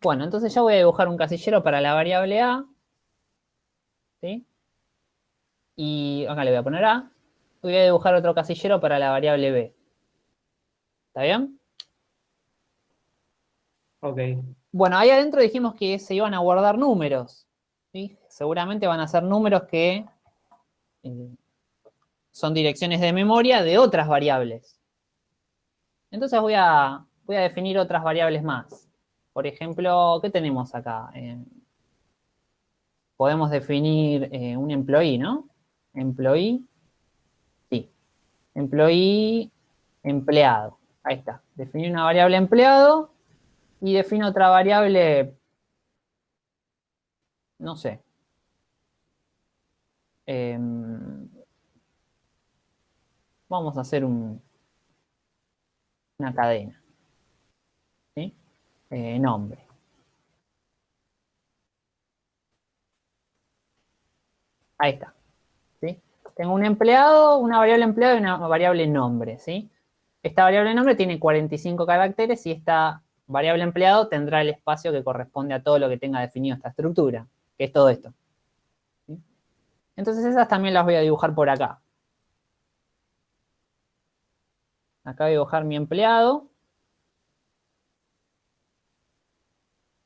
Bueno, entonces yo voy a dibujar un casillero para la variable A. ¿Sí? Y acá le voy a poner A. Voy a dibujar otro casillero para la variable B. ¿Está bien? Ok. Bueno, ahí adentro dijimos que se iban a guardar números. ¿sí? Seguramente van a ser números que eh, son direcciones de memoria de otras variables. Entonces voy a, voy a definir otras variables más. Por ejemplo, ¿qué tenemos acá? Eh, podemos definir eh, un employee, ¿no? Employee, sí. Employee, empleado. Ahí está. Definir una variable empleado y defino otra variable, no sé. Em, vamos a hacer un, una cadena. Eh, nombre. Ahí está. ¿sí? Tengo un empleado, una variable empleado y una variable nombre. ¿sí? Esta variable nombre tiene 45 caracteres y esta variable empleado tendrá el espacio que corresponde a todo lo que tenga definido esta estructura, que es todo esto. Entonces esas también las voy a dibujar por acá. Acá voy a dibujar mi empleado.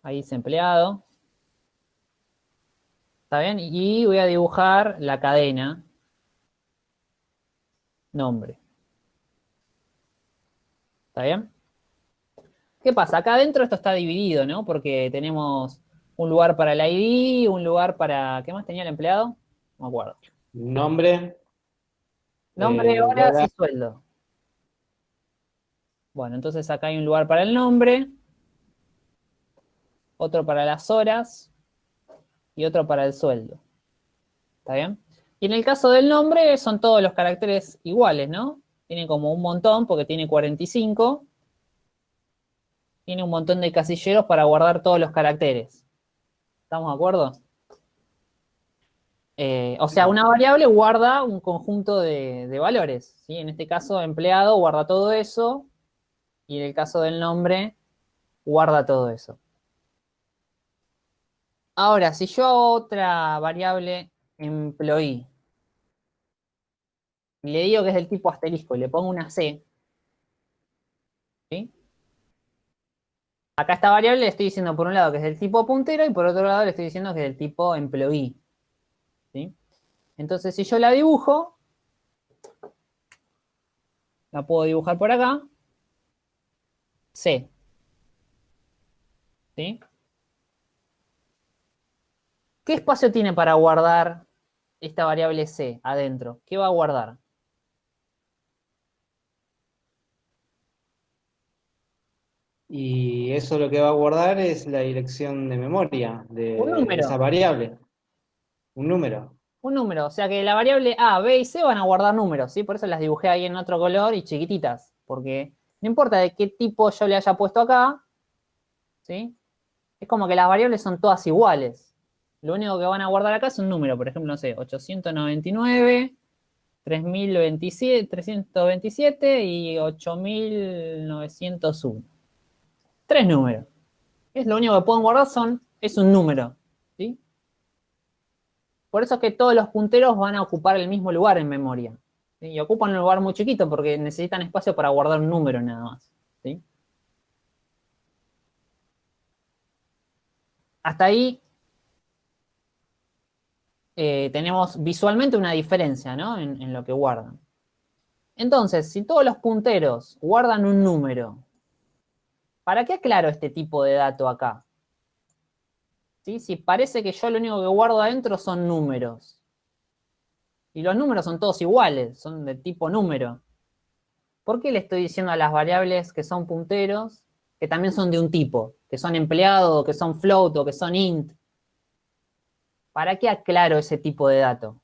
Ahí dice empleado. ¿Está bien? Y voy a dibujar la cadena. Nombre. ¿Está bien? ¿Qué pasa? Acá adentro esto está dividido, ¿no? Porque tenemos un lugar para el ID, un lugar para... ¿Qué más tenía el empleado? No me acuerdo. Nombre. Nombre, Eh, horas hora. y sueldo. Bueno, entonces acá hay un lugar para el nombre, otro para las horas y otro para el sueldo. ¿Está bien? Y en el caso del nombre son todos los caracteres iguales, ¿no? Tiene como un montón porque tiene 45. Tiene un montón de casilleros para guardar todos los caracteres. ¿Estamos de acuerdo? Eh, o sea, una variable guarda un conjunto de, de valores. ¿sí? En este caso, empleado guarda todo eso. Y en el caso del nombre, guarda todo eso. Ahora, si yo hago otra variable employee, le digo que es del tipo asterisco y le pongo una C, ¿sí? Acá esta variable le estoy diciendo por un lado que es del tipo puntero y por otro lado le estoy diciendo que es del tipo employee. ¿sí? Entonces, si yo la dibujo, la puedo dibujar por acá, C. ¿Sí? ¿Qué espacio tiene para guardar esta variable C adentro? ¿Qué va a guardar? Y eso lo que va a guardar es la dirección de memoria de esa variable. Un número. Un número, o sea que la variable A, B y C van a guardar números, ¿sí? Por eso las dibujé ahí en otro color y chiquititas, porque no importa de qué tipo yo le haya puesto acá, ¿sí? Es como que las variables son todas iguales. Lo único que van a guardar acá es un número, por ejemplo, no sé, 899, 3027, 327 y 8901. Tres números. Es lo único que pueden guardar son, es un número, ¿sí? Por eso es que todos los punteros van a ocupar el mismo lugar en memoria. Y ocupan un lugar muy chiquito porque necesitan espacio para guardar un número nada más. Hasta ahí eh, tenemos visualmente una diferencia en lo que guardan. Entonces, si todos los punteros guardan un número, ¿para qué aclaro este tipo de dato acá? ¿Sí? Si parece que yo lo único que guardo adentro son números. Y los números son todos iguales, son de tipo número. ¿Por qué le estoy diciendo a las variables que son punteros que también son de un tipo? Que son empleado, que son float o que son int. ¿Para qué aclaro ese tipo de dato?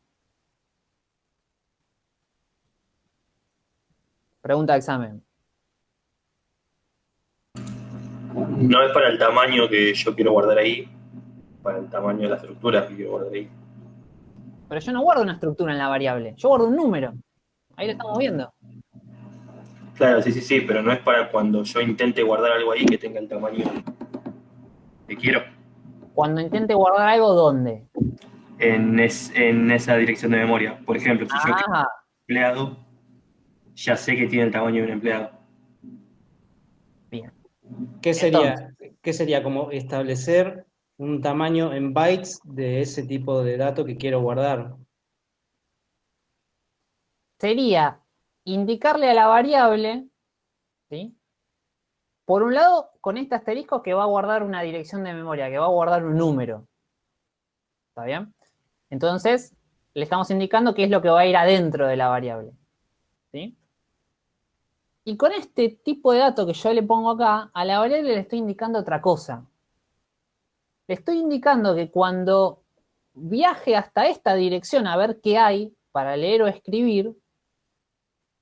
Pregunta de examen. No es para el tamaño que yo quiero guardar ahí, para el tamaño de la estructura que quiero guardar ahí. Pero yo no guardo una estructura en la variable, yo guardo un número. Ahí lo estamos viendo. Claro, sí, sí, sí, pero no es para cuando yo intente guardar algo ahí que tenga el tamaño. que quiero. Cuando intente guardar algo, ¿dónde? En, es- en esa dirección de memoria. Por ejemplo, si yo quiero Ah, un empleado, ya sé que tiene el tamaño de un empleado. bien. ¿Qué sería, ¿Qué sería como establecer un tamaño en bytes de ese tipo de dato que quiero guardar? Sería indicarle a la variable, ¿sí? Por un lado, con este asterisco que va a guardar una dirección de memoria, que va a guardar un número. ¿Está bien? Entonces, le estamos indicando qué es lo que va a ir adentro de la variable. ¿Sí? Y con este tipo de dato que yo le pongo acá, a la variable le estoy indicando otra cosa. Le estoy indicando que cuando viaje hasta esta dirección a ver qué hay para leer o escribir,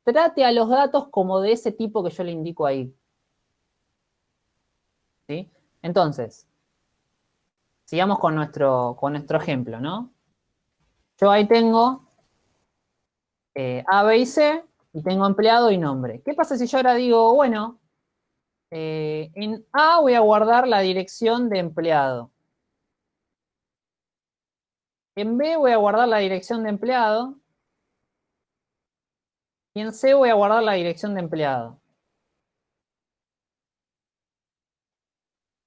trate a los datos como de ese tipo que yo le indico ahí. ¿Sí? Entonces, sigamos con nuestro, con nuestro ejemplo, ¿no? Yo ahí tengo eh, A, B y C, y tengo empleado y nombre. ¿Qué pasa si yo ahora digo, bueno, eh, en A voy a guardar la dirección de empleado. En B voy a guardar la dirección de empleado. Y en C voy a guardar la dirección de empleado.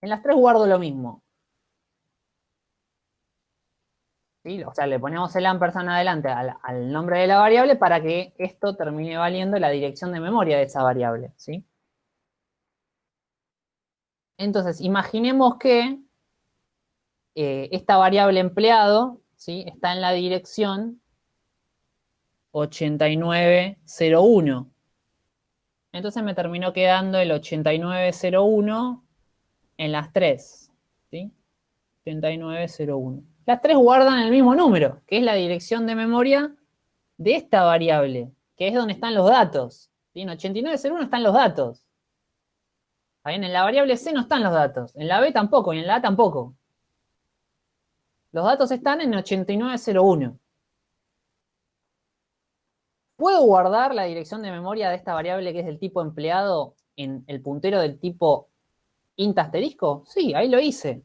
En las tres guardo lo mismo. O sea, le ponemos el ampersand adelante al, nombre de la variable para que esto termine valiendo la dirección de memoria de esa variable. ¿sí? Entonces, imaginemos que eh, esta variable empleado ¿sí? está en la dirección 8901. Entonces me terminó quedando el 8901 en las tres. ¿sí? 8901. Las tres guardan el mismo número, que es la dirección de memoria de esta variable, que es donde están los datos. En 8901 están los datos. En la variable C no están los datos. En la B tampoco, y en la A tampoco. Los datos están en 8901. ¿Puedo guardar la dirección de memoria de esta variable que es del tipo empleado en el puntero del tipo int asterisco? Sí, ahí lo hice.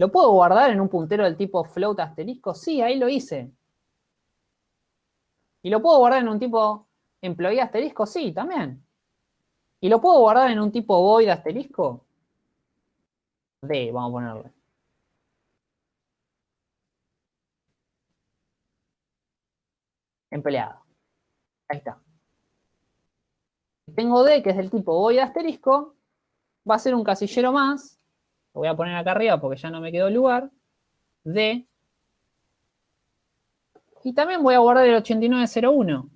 ¿Lo puedo guardar en un puntero del tipo float asterisco? Sí, ahí lo hice. ¿Y lo puedo guardar en un tipo employee asterisco? Sí, también. ¿Y lo puedo guardar en un tipo void asterisco? D, vamos a ponerle. Empleado. Ahí está. Tengo D, que es del tipo void asterisco, va a ser un casillero más, lo voy a poner acá arriba porque ya no me quedó lugar, D, y también voy a guardar el 8901.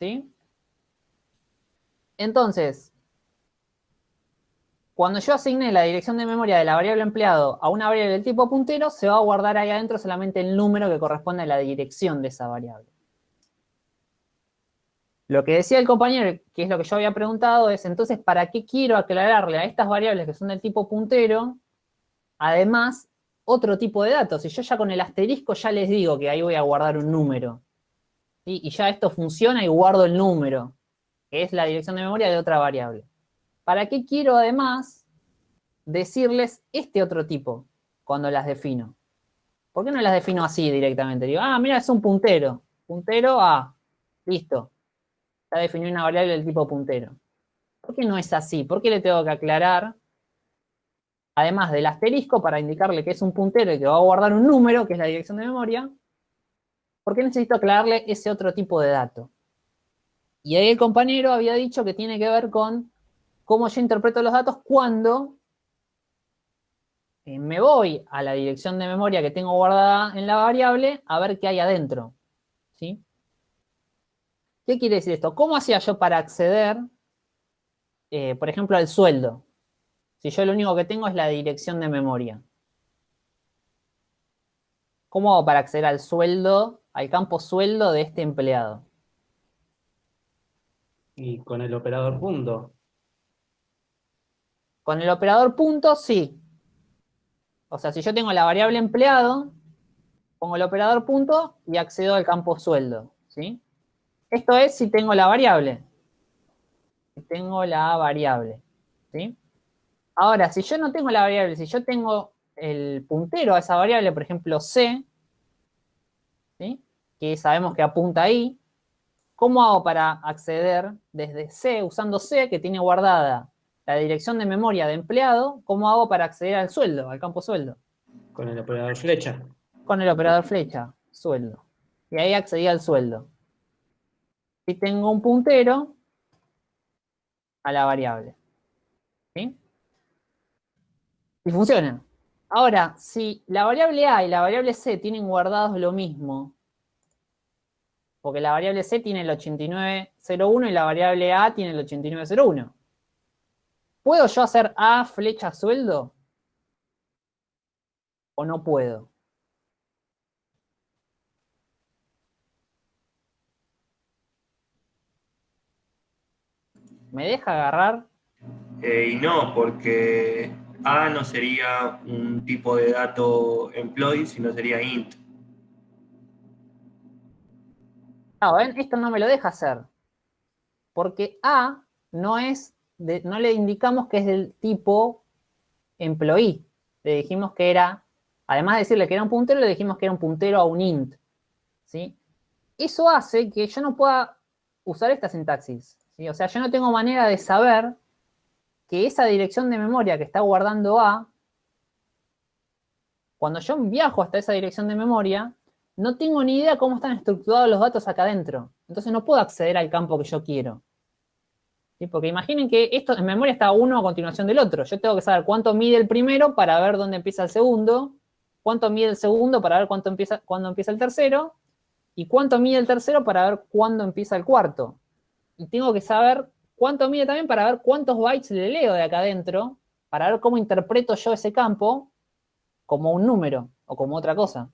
¿Sí? Entonces, cuando yo asigne la dirección de memoria de la variable empleado a una variable del tipo puntero, se va a guardar ahí adentro solamente el número que corresponde a la dirección de esa variable. Lo que decía el compañero, que es lo que yo había preguntado, es entonces, ¿para qué quiero aclararle a estas variables que son del tipo puntero, además, otro tipo de datos? Si yo ya con el asterisco ya les digo que ahí voy a guardar un número. Y ya esto funciona y guardo el número, que es la dirección de memoria de otra variable. ¿Para qué quiero además decirles este otro tipo cuando las defino? ¿Por qué no las defino así directamente? Digo, ah, mira, es un puntero. Puntero a, listo. Ya definí una variable del tipo puntero. ¿Por qué no es así? ¿Por qué le tengo que aclarar, además del asterisco, para indicarle que es un puntero y que va a guardar un número, que es la dirección de memoria? ¿Por qué necesito aclararle ese otro tipo de dato? Y ahí el compañero había dicho que tiene que ver con cómo yo interpreto los datos cuando eh, me voy a la dirección de memoria que tengo guardada en la variable a ver qué hay adentro. ¿sí? ¿Qué quiere decir esto? ¿Cómo hacía yo para acceder, eh, por ejemplo, al sueldo? Si yo lo único que tengo es la dirección de memoria. ¿Cómo hago para acceder al sueldo, al campo sueldo de este empleado? Y con el operador punto. Con el operador punto, sí. O sea, si yo tengo la variable empleado, pongo el operador punto y accedo al campo sueldo, ¿sí? Esto es si tengo la variable. Si tengo la variable, ¿sí? Ahora, si yo no tengo la variable, si yo tengo el puntero a esa variable, por ejemplo, C, que sabemos que apunta ahí, ¿cómo hago para acceder desde C, usando C, que tiene guardada la dirección de memoria de empleado, cómo hago para acceder al sueldo, al campo sueldo? Con el operador flecha. Con el operador flecha, sueldo. Y ahí accedí al sueldo. Y tengo un puntero a la variable. ¿Sí? Y funciona. Ahora, si la variable A y la variable C tienen guardados lo mismo, porque la variable C tiene el 8901 y la variable A tiene el 8901. ¿Puedo yo hacer A flecha sueldo? ¿O no puedo? ¿Me deja agarrar? Eh, y no, porque A no sería un tipo de dato employee, sino sería int. ¿ven? Esto no me lo deja hacer. Porque A no es, no le indicamos que es del tipo employee. Le dijimos que era, además de decirle que era un puntero, le dijimos que era un puntero a un int. ¿sí? Eso hace que yo no pueda usar esta sintaxis. O sea, yo no tengo manera de saber que esa dirección de memoria que está guardando A, cuando yo viajo hasta esa dirección de memoria, no tengo ni idea cómo están estructurados los datos acá adentro. Entonces no puedo acceder al campo que yo quiero. Porque imaginen que esto en memoria está uno a continuación del otro. Yo tengo que saber cuánto mide el primero para ver dónde empieza el segundo, cuánto mide el segundo para ver cuánto empieza, cuándo empieza el tercero, y cuánto mide el tercero para ver cuándo empieza el cuarto y tengo que saber cuánto mide también para ver cuántos bytes le leo de acá adentro, para ver cómo interpreto yo ese campo como un número o como otra cosa.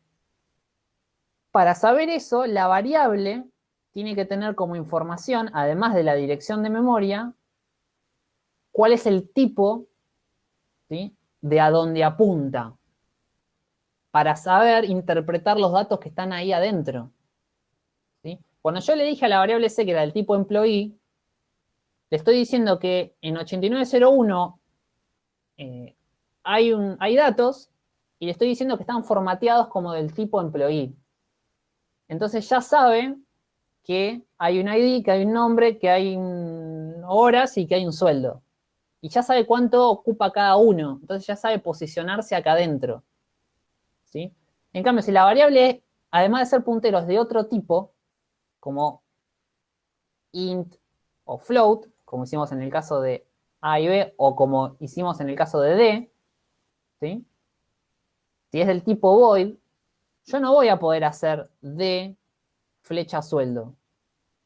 Para saber eso, la variable tiene que tener como información, además de la dirección de memoria, cuál es el tipo de a dónde apunta, para saber interpretar los datos que están ahí adentro. Cuando yo le dije a la variable C que era del tipo employee, le estoy diciendo que en 8901 eh, hay, hay datos y le estoy diciendo que están formateados como del tipo employee. Entonces ya sabe que hay un ID, que hay un nombre, que hay horas y que hay un sueldo. Y ya sabe cuánto ocupa cada uno. Entonces ya sabe posicionarse acá adentro. ¿sí? En cambio, si la variable, además de ser punteros de otro tipo, como int o float, como hicimos en el caso de A y B, o como hicimos en el caso de D, ¿sí? si es del tipo void, yo no voy a poder hacer D flecha sueldo.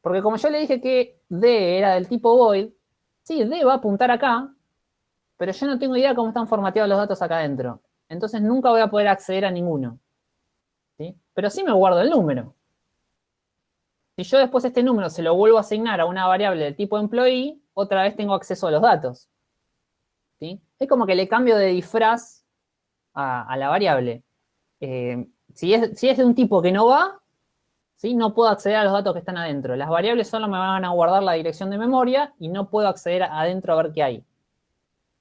Porque como yo le dije que D era del tipo void, sí, D va a apuntar acá, pero yo no tengo idea cómo están formateados los datos acá adentro. Entonces nunca voy a poder acceder a ninguno. ¿sí? Pero sí me guardo el número. Si yo después este número se lo vuelvo a asignar a una variable del tipo employee, otra vez tengo acceso a los datos. ¿sí? Es como que le cambio de disfraz a, la variable. Eh, si, es, de un tipo que no va, no puedo acceder a los datos que están adentro. Las variables solo me van a guardar la dirección de memoria y no puedo acceder adentro a ver qué hay.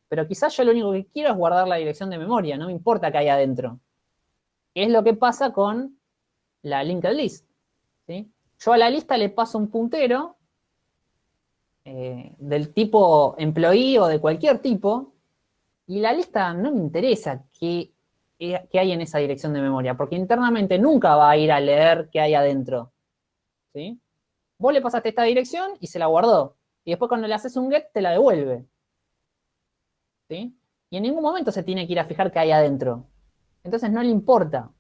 Pero quizás yo lo único que quiero es guardar la dirección de memoria, no me importa qué hay adentro. ¿Qué es lo que pasa con la linked list? Yo a la lista le paso un puntero eh, del tipo employee o de cualquier tipo, y la lista no me interesa qué, qué, hay en esa dirección de memoria, porque internamente nunca va a ir a leer qué hay adentro. ¿sí? Vos le pasaste esta dirección y se la guardó. Y después cuando le haces un get, te la devuelve. ¿sí? Y en ningún momento se tiene que ir a fijar qué hay adentro. Entonces no le importa.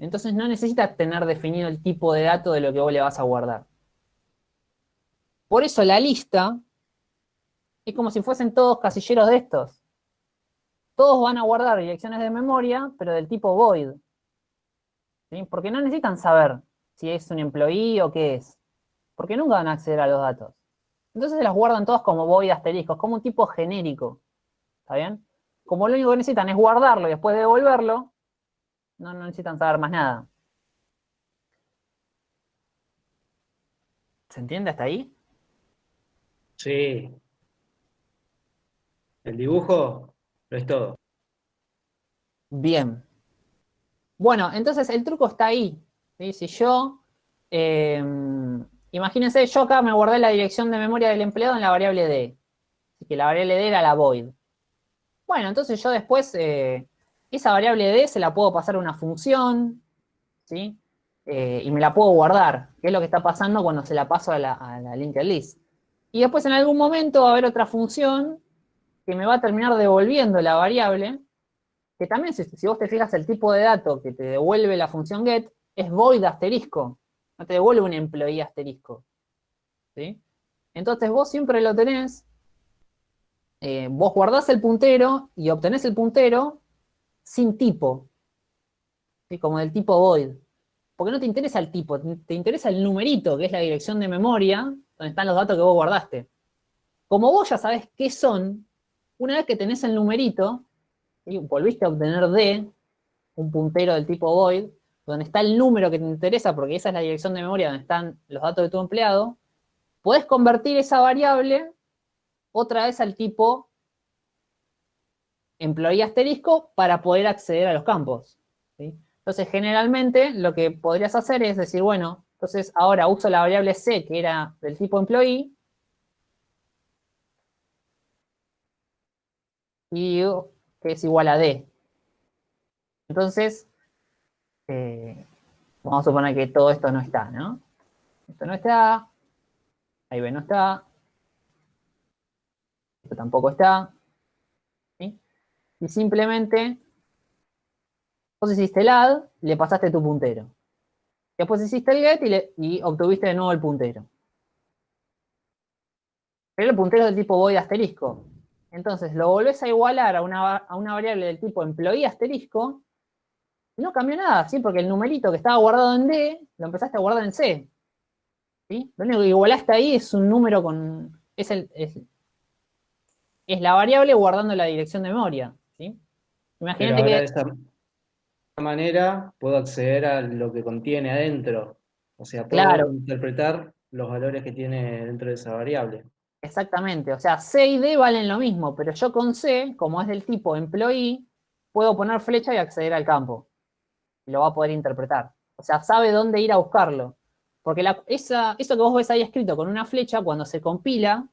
Entonces no necesitas tener definido el tipo de dato de lo que vos le vas a guardar. Por eso la lista es como si fuesen todos casilleros de estos. Todos van a guardar direcciones de memoria, pero del tipo void. Porque no necesitan saber si es un employee o qué es. Porque nunca van a acceder a los datos. Entonces se las guardan todos como void asteriscos, como un tipo genérico. ¿Está bien? Como lo único que necesitan es guardarlo y después devolverlo, no, necesitan saber más nada. ¿Se entiende hasta ahí? Sí. El dibujo es todo. Bien. Bueno, entonces el truco está ahí. Si yo, eh, imagínense, yo acá me guardé la dirección de memoria del empleado en la variable D. Así que la variable D era la void. Bueno, entonces yo después, eh, esa variable D se la puedo pasar a una función, ¿sí? Eh, y me la puedo guardar, que es lo que está pasando cuando se la paso a la, a linked list. Y después en algún momento va a haber otra función que me va a terminar devolviendo la variable, que también si, vos te fijas el tipo de dato que te devuelve la función get, es void asterisco, no te devuelve un employee asterisco. ¿sí? Entonces vos siempre lo tenés, eh, vos guardás el puntero y obtenés el puntero sin tipo, como del tipo void. Porque no te interesa el tipo, te interesa el numerito, que es la dirección de memoria, donde están los datos que vos guardaste. Como vos ya sabés qué son, una vez que tenés el numerito, volviste a obtener D, un puntero del tipo void, donde está el número que te interesa, porque esa es la dirección de memoria donde están los datos de tu empleado, puedes convertir esa variable otra vez al tipo employee asterisco para poder acceder a los campos. Entonces, generalmente, lo que podrías hacer es decir, bueno, entonces ahora uso la variable C, que era del tipo employee, y que es igual a D. Entonces, eh, vamos a suponer que todo esto no está, ¿no? Esto no está, ahí B no está, esto tampoco está. Y simplemente, vos hiciste el add, le pasaste tu puntero. Después hiciste el get y, obtuviste de nuevo el puntero. Pero el puntero es del tipo void asterisco. Entonces lo volvés a igualar a una, variable del tipo employee asterisco, y no cambió nada, ¿sí? Porque el numerito que estaba guardado en D, lo empezaste a guardar en C. ¿sí? Lo único que igualaste ahí es un número con... Es, el, es, la variable guardando la dirección de memoria. Imagínate que... De esta manera puedo acceder a lo que contiene adentro. O sea, puedo interpretar los valores que tiene dentro de esa variable. Exactamente, o sea, C y D valen lo mismo, pero yo con C, como es del tipo employee, puedo poner flecha y acceder al campo. Y lo va a poder interpretar. O sea, sabe dónde ir a buscarlo. Porque esa, eso que vos ves ahí escrito con una flecha, cuando se compila,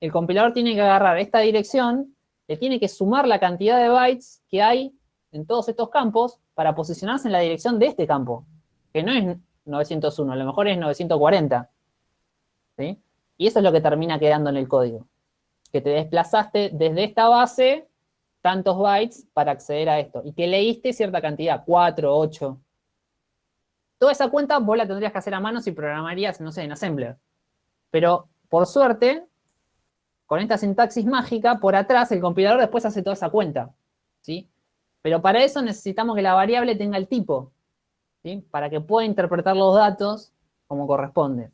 el compilador tiene que agarrar esta dirección, le tiene que sumar la cantidad de bytes que hay en todos estos campos para posicionarse en la dirección de este campo, que no es 901, a lo mejor es 940. ¿Sí? Y eso es lo que termina quedando en el código. Que te desplazaste desde esta base tantos bytes para acceder a esto. Y que leíste cierta cantidad, 4, 8. Toda esa cuenta vos la tendrías que hacer a mano si programarías, no sé, en Assembler. Pero, por suerte, con esta sintaxis mágica, por atrás el compilador después hace toda esa cuenta. ¿sí? Pero para eso necesitamos que la variable tenga el tipo. ¿sí? Para que pueda interpretar los datos como corresponde.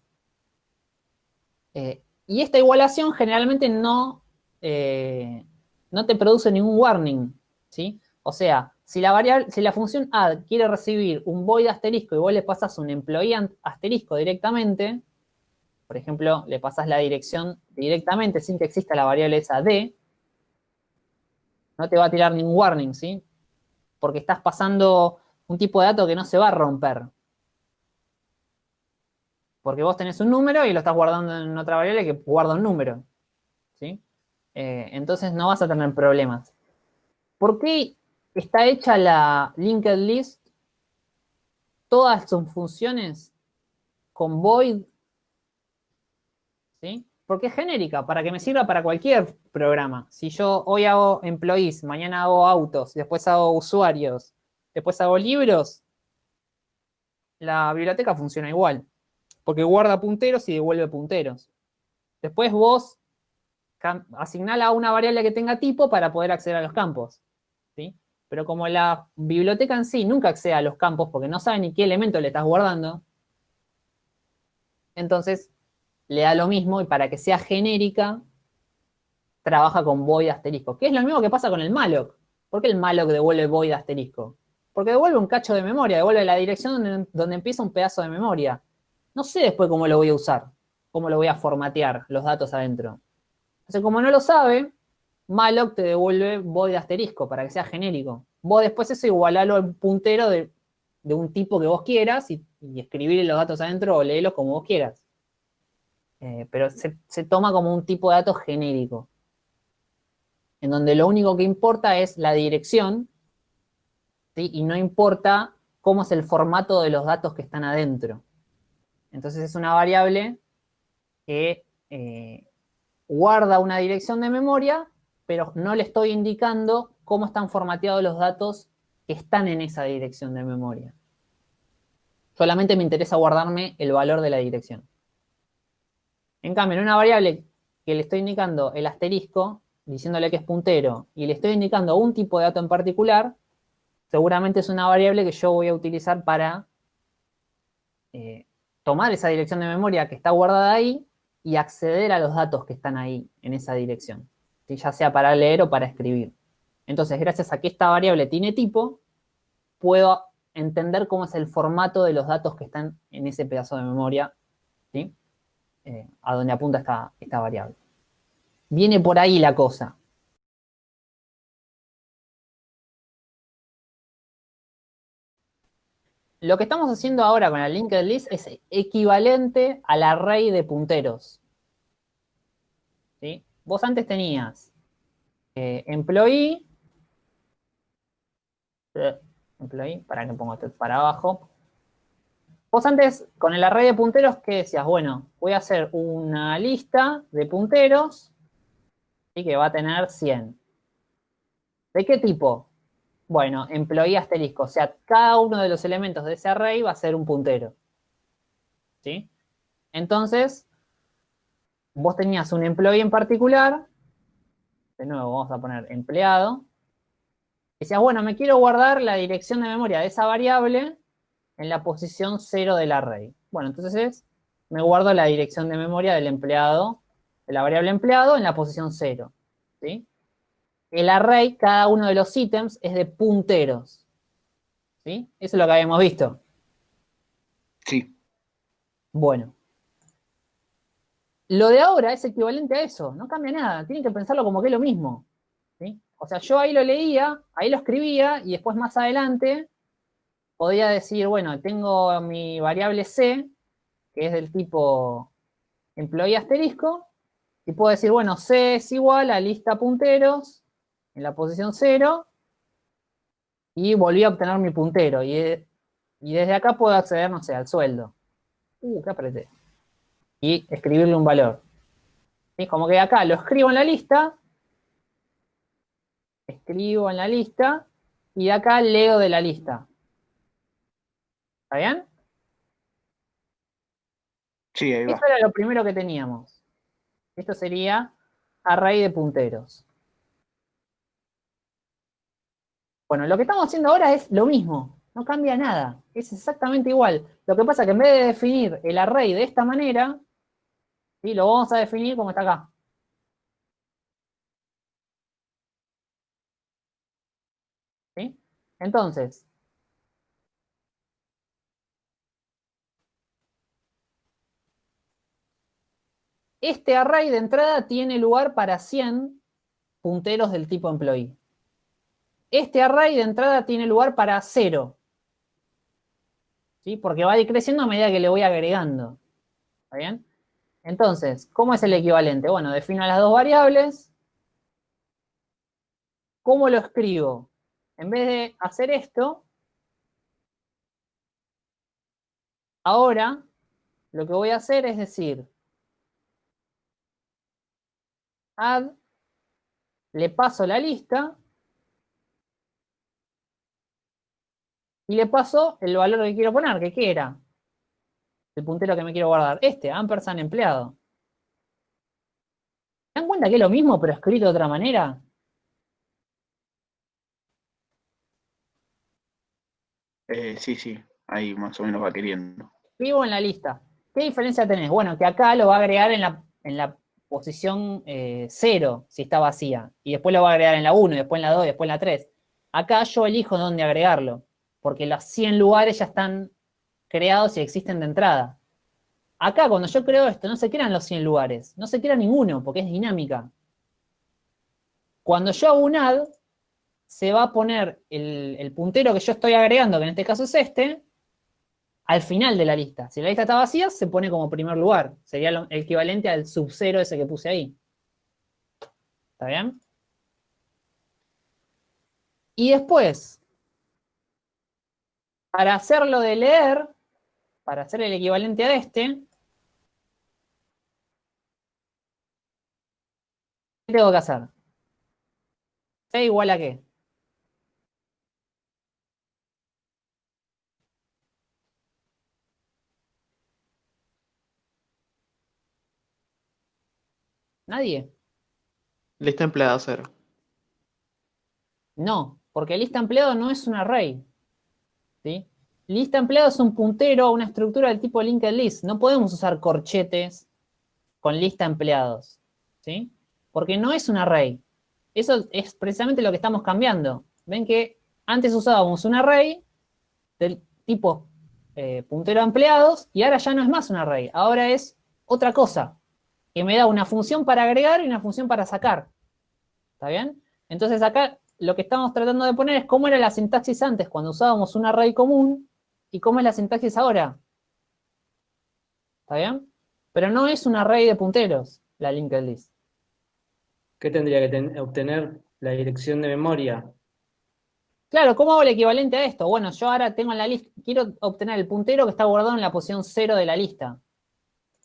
Eh, y esta igualación generalmente no, eh, no te produce ningún warning, ¿sí? O sea, si la, variable, si la función add quiere recibir un void asterisco y vos le pasas un employee asterisco directamente, por ejemplo, le pasas la dirección directamente sin que exista la variable esa d, no te va a tirar ningún warning, ¿sí? Porque estás pasando un tipo de dato que no se va a romper. Porque vos tenés un número y lo estás guardando en otra variable que guarda un número. ¿sí? Eh, entonces no vas a tener problemas. ¿Por qué está hecha la linked list? Todas sus funciones con void. Porque es genérica, para que me sirva para cualquier programa. Si yo hoy hago employees, mañana hago autos, después hago usuarios, después hago libros, la biblioteca funciona igual porque guarda punteros y devuelve punteros. Después vos asignala una variable que tenga tipo para poder acceder a los campos. ¿sí? Pero como la biblioteca en sí nunca accede a los campos porque no sabe ni qué elemento le estás guardando, entonces le da lo mismo y para que sea genérica, trabaja con void asterisco. Que es lo mismo que pasa con el malloc. ¿Por qué el malloc devuelve void asterisco? Porque devuelve un cacho de memoria, devuelve la dirección donde empieza un pedazo de memoria. No sé después cómo lo voy a usar, cómo lo voy a formatear, los datos adentro. Entonces, como no lo sabe, malloc te devuelve void asterisco para que sea genérico. Vos después eso igualalo al puntero de, un tipo que vos quieras y, escribir los datos adentro o léelos como vos quieras. Eh, pero se, toma como un tipo de dato genérico. En donde lo único que importa es la dirección y no importa cómo es el formato de los datos que están adentro. Entonces es una variable que eh, guarda una dirección de memoria, pero no le estoy indicando cómo están formateados los datos que están en esa dirección de memoria. Solamente me interesa guardarme el valor de la dirección. En cambio, en una variable que le estoy indicando el asterisco, diciéndole que es puntero, y le estoy indicando un tipo de dato en particular, seguramente es una variable que yo voy a utilizar para eh, tomar esa dirección de memoria que está guardada ahí y acceder a los datos que están ahí, en esa dirección, ya sea para leer o para escribir. Entonces, gracias a que esta variable tiene tipo, puedo entender cómo es el formato de los datos que están en ese pedazo de memoria, ¿sí? Eh, a donde apunta esta, variable. Viene por ahí la cosa. Lo que estamos haciendo ahora con la linked list es equivalente al array de punteros. ¿Sí? Vos antes tenías eh, employee, eh, employee, para que ponga esto para abajo. Vos antes, con el array de punteros, ¿qué decías? Bueno, voy a hacer una lista de punteros y que va a tener 100. ¿De qué tipo? Bueno, employee asterisco. O sea, cada uno de los elementos de ese array va a ser un puntero. ¿Sí? Entonces, vos tenías un employee en particular. De nuevo, vamos a poner empleado. Decías, bueno, me quiero guardar la dirección de memoria de esa variable en la posición 0 del array. Bueno, entonces me guardo la dirección de memoria del empleado, de la variable empleado en la posición 0. ¿sí? el array, cada uno de los ítems, es de punteros. ¿Sí? Eso es lo que habíamos visto. Sí. Bueno. Lo de ahora es equivalente a eso, no cambia nada, tienen que pensarlo como que es lo mismo. ¿sí? O sea, yo ahí lo leía, ahí lo escribía, y después más adelante podía decir, bueno, tengo mi variable C, que es del tipo employee asterisco, y puedo decir, bueno, C es igual a lista punteros en la posición 0 y volví a obtener mi puntero. Y, desde acá puedo acceder, no sé, al sueldo. Uh, ¿qué apreté? Y escribirle un valor. Es Como que acá lo escribo en la lista, escribo en la lista, y de acá leo de la lista. ¿Está bien? Sí, ahí va. Eso era lo primero que teníamos. Esto sería array de punteros. Bueno, lo que estamos haciendo ahora es lo mismo, no cambia nada, es exactamente igual. Lo que pasa es que en vez de definir el array de esta manera, ¿sí? lo vamos a definir como está acá. ¿Sí? Entonces, este array de entrada tiene lugar para 100 punteros del tipo employee este array de entrada tiene lugar para 0. ¿Sí? Porque va decreciendo a medida que le voy agregando. ¿Está bien? Entonces, ¿cómo es el equivalente? Bueno, defino las dos variables. ¿Cómo lo escribo? En vez de hacer esto, ahora lo que voy a hacer es decir, add, le paso la lista, Y le paso el valor que quiero poner, que qué era. El puntero que me quiero guardar. Este, ampersand empleado. ¿Se dan cuenta que es lo mismo, pero escrito de otra manera? Eh, sí, sí, ahí más o menos va queriendo. Vivo en la lista. ¿Qué diferencia tenés? Bueno, que acá lo va a agregar en la, posición 0, eh, si está vacía. Y después lo va a agregar en la 1, después en la 2, después en la 3. Acá yo elijo dónde agregarlo porque los 100 lugares ya están creados y existen de entrada. Acá, cuando yo creo esto, no se crean los 100 lugares, no se crea ninguno, porque es dinámica. Cuando yo hago un add, se va a poner el, puntero que yo estoy agregando, que en este caso es este, al final de la lista. Si la lista está vacía, se pone como primer lugar. Sería el equivalente al sub cero ese que puse ahí. ¿Está bien? Y después, para hacerlo de leer, para hacer el equivalente a este, ¿qué tengo que hacer? ¿C igual a qué? ¿Nadie? Lista empleada cero. No, porque lista empleado no es un array. ¿sí? Lista empleado es un puntero una estructura del tipo linked list. No podemos usar corchetes con lista empleados. ¿sí? Porque no es un array. Eso es precisamente lo que estamos cambiando. Ven que antes usábamos un array del tipo eh, puntero empleados y ahora ya no es más un array. Ahora es otra cosa que me da una función para agregar y una función para sacar. ¿Está bien? Entonces acá lo que estamos tratando de poner es cómo era la sintaxis antes cuando usábamos un array común y cómo es la sintaxis ahora. ¿Está bien? Pero no es un array de punteros la linked list. ¿Qué tendría que obtener la dirección de memoria? Claro, ¿cómo hago el equivalente a esto? Bueno, yo ahora tengo en la lista, quiero obtener el puntero que está guardado en la posición 0 de la lista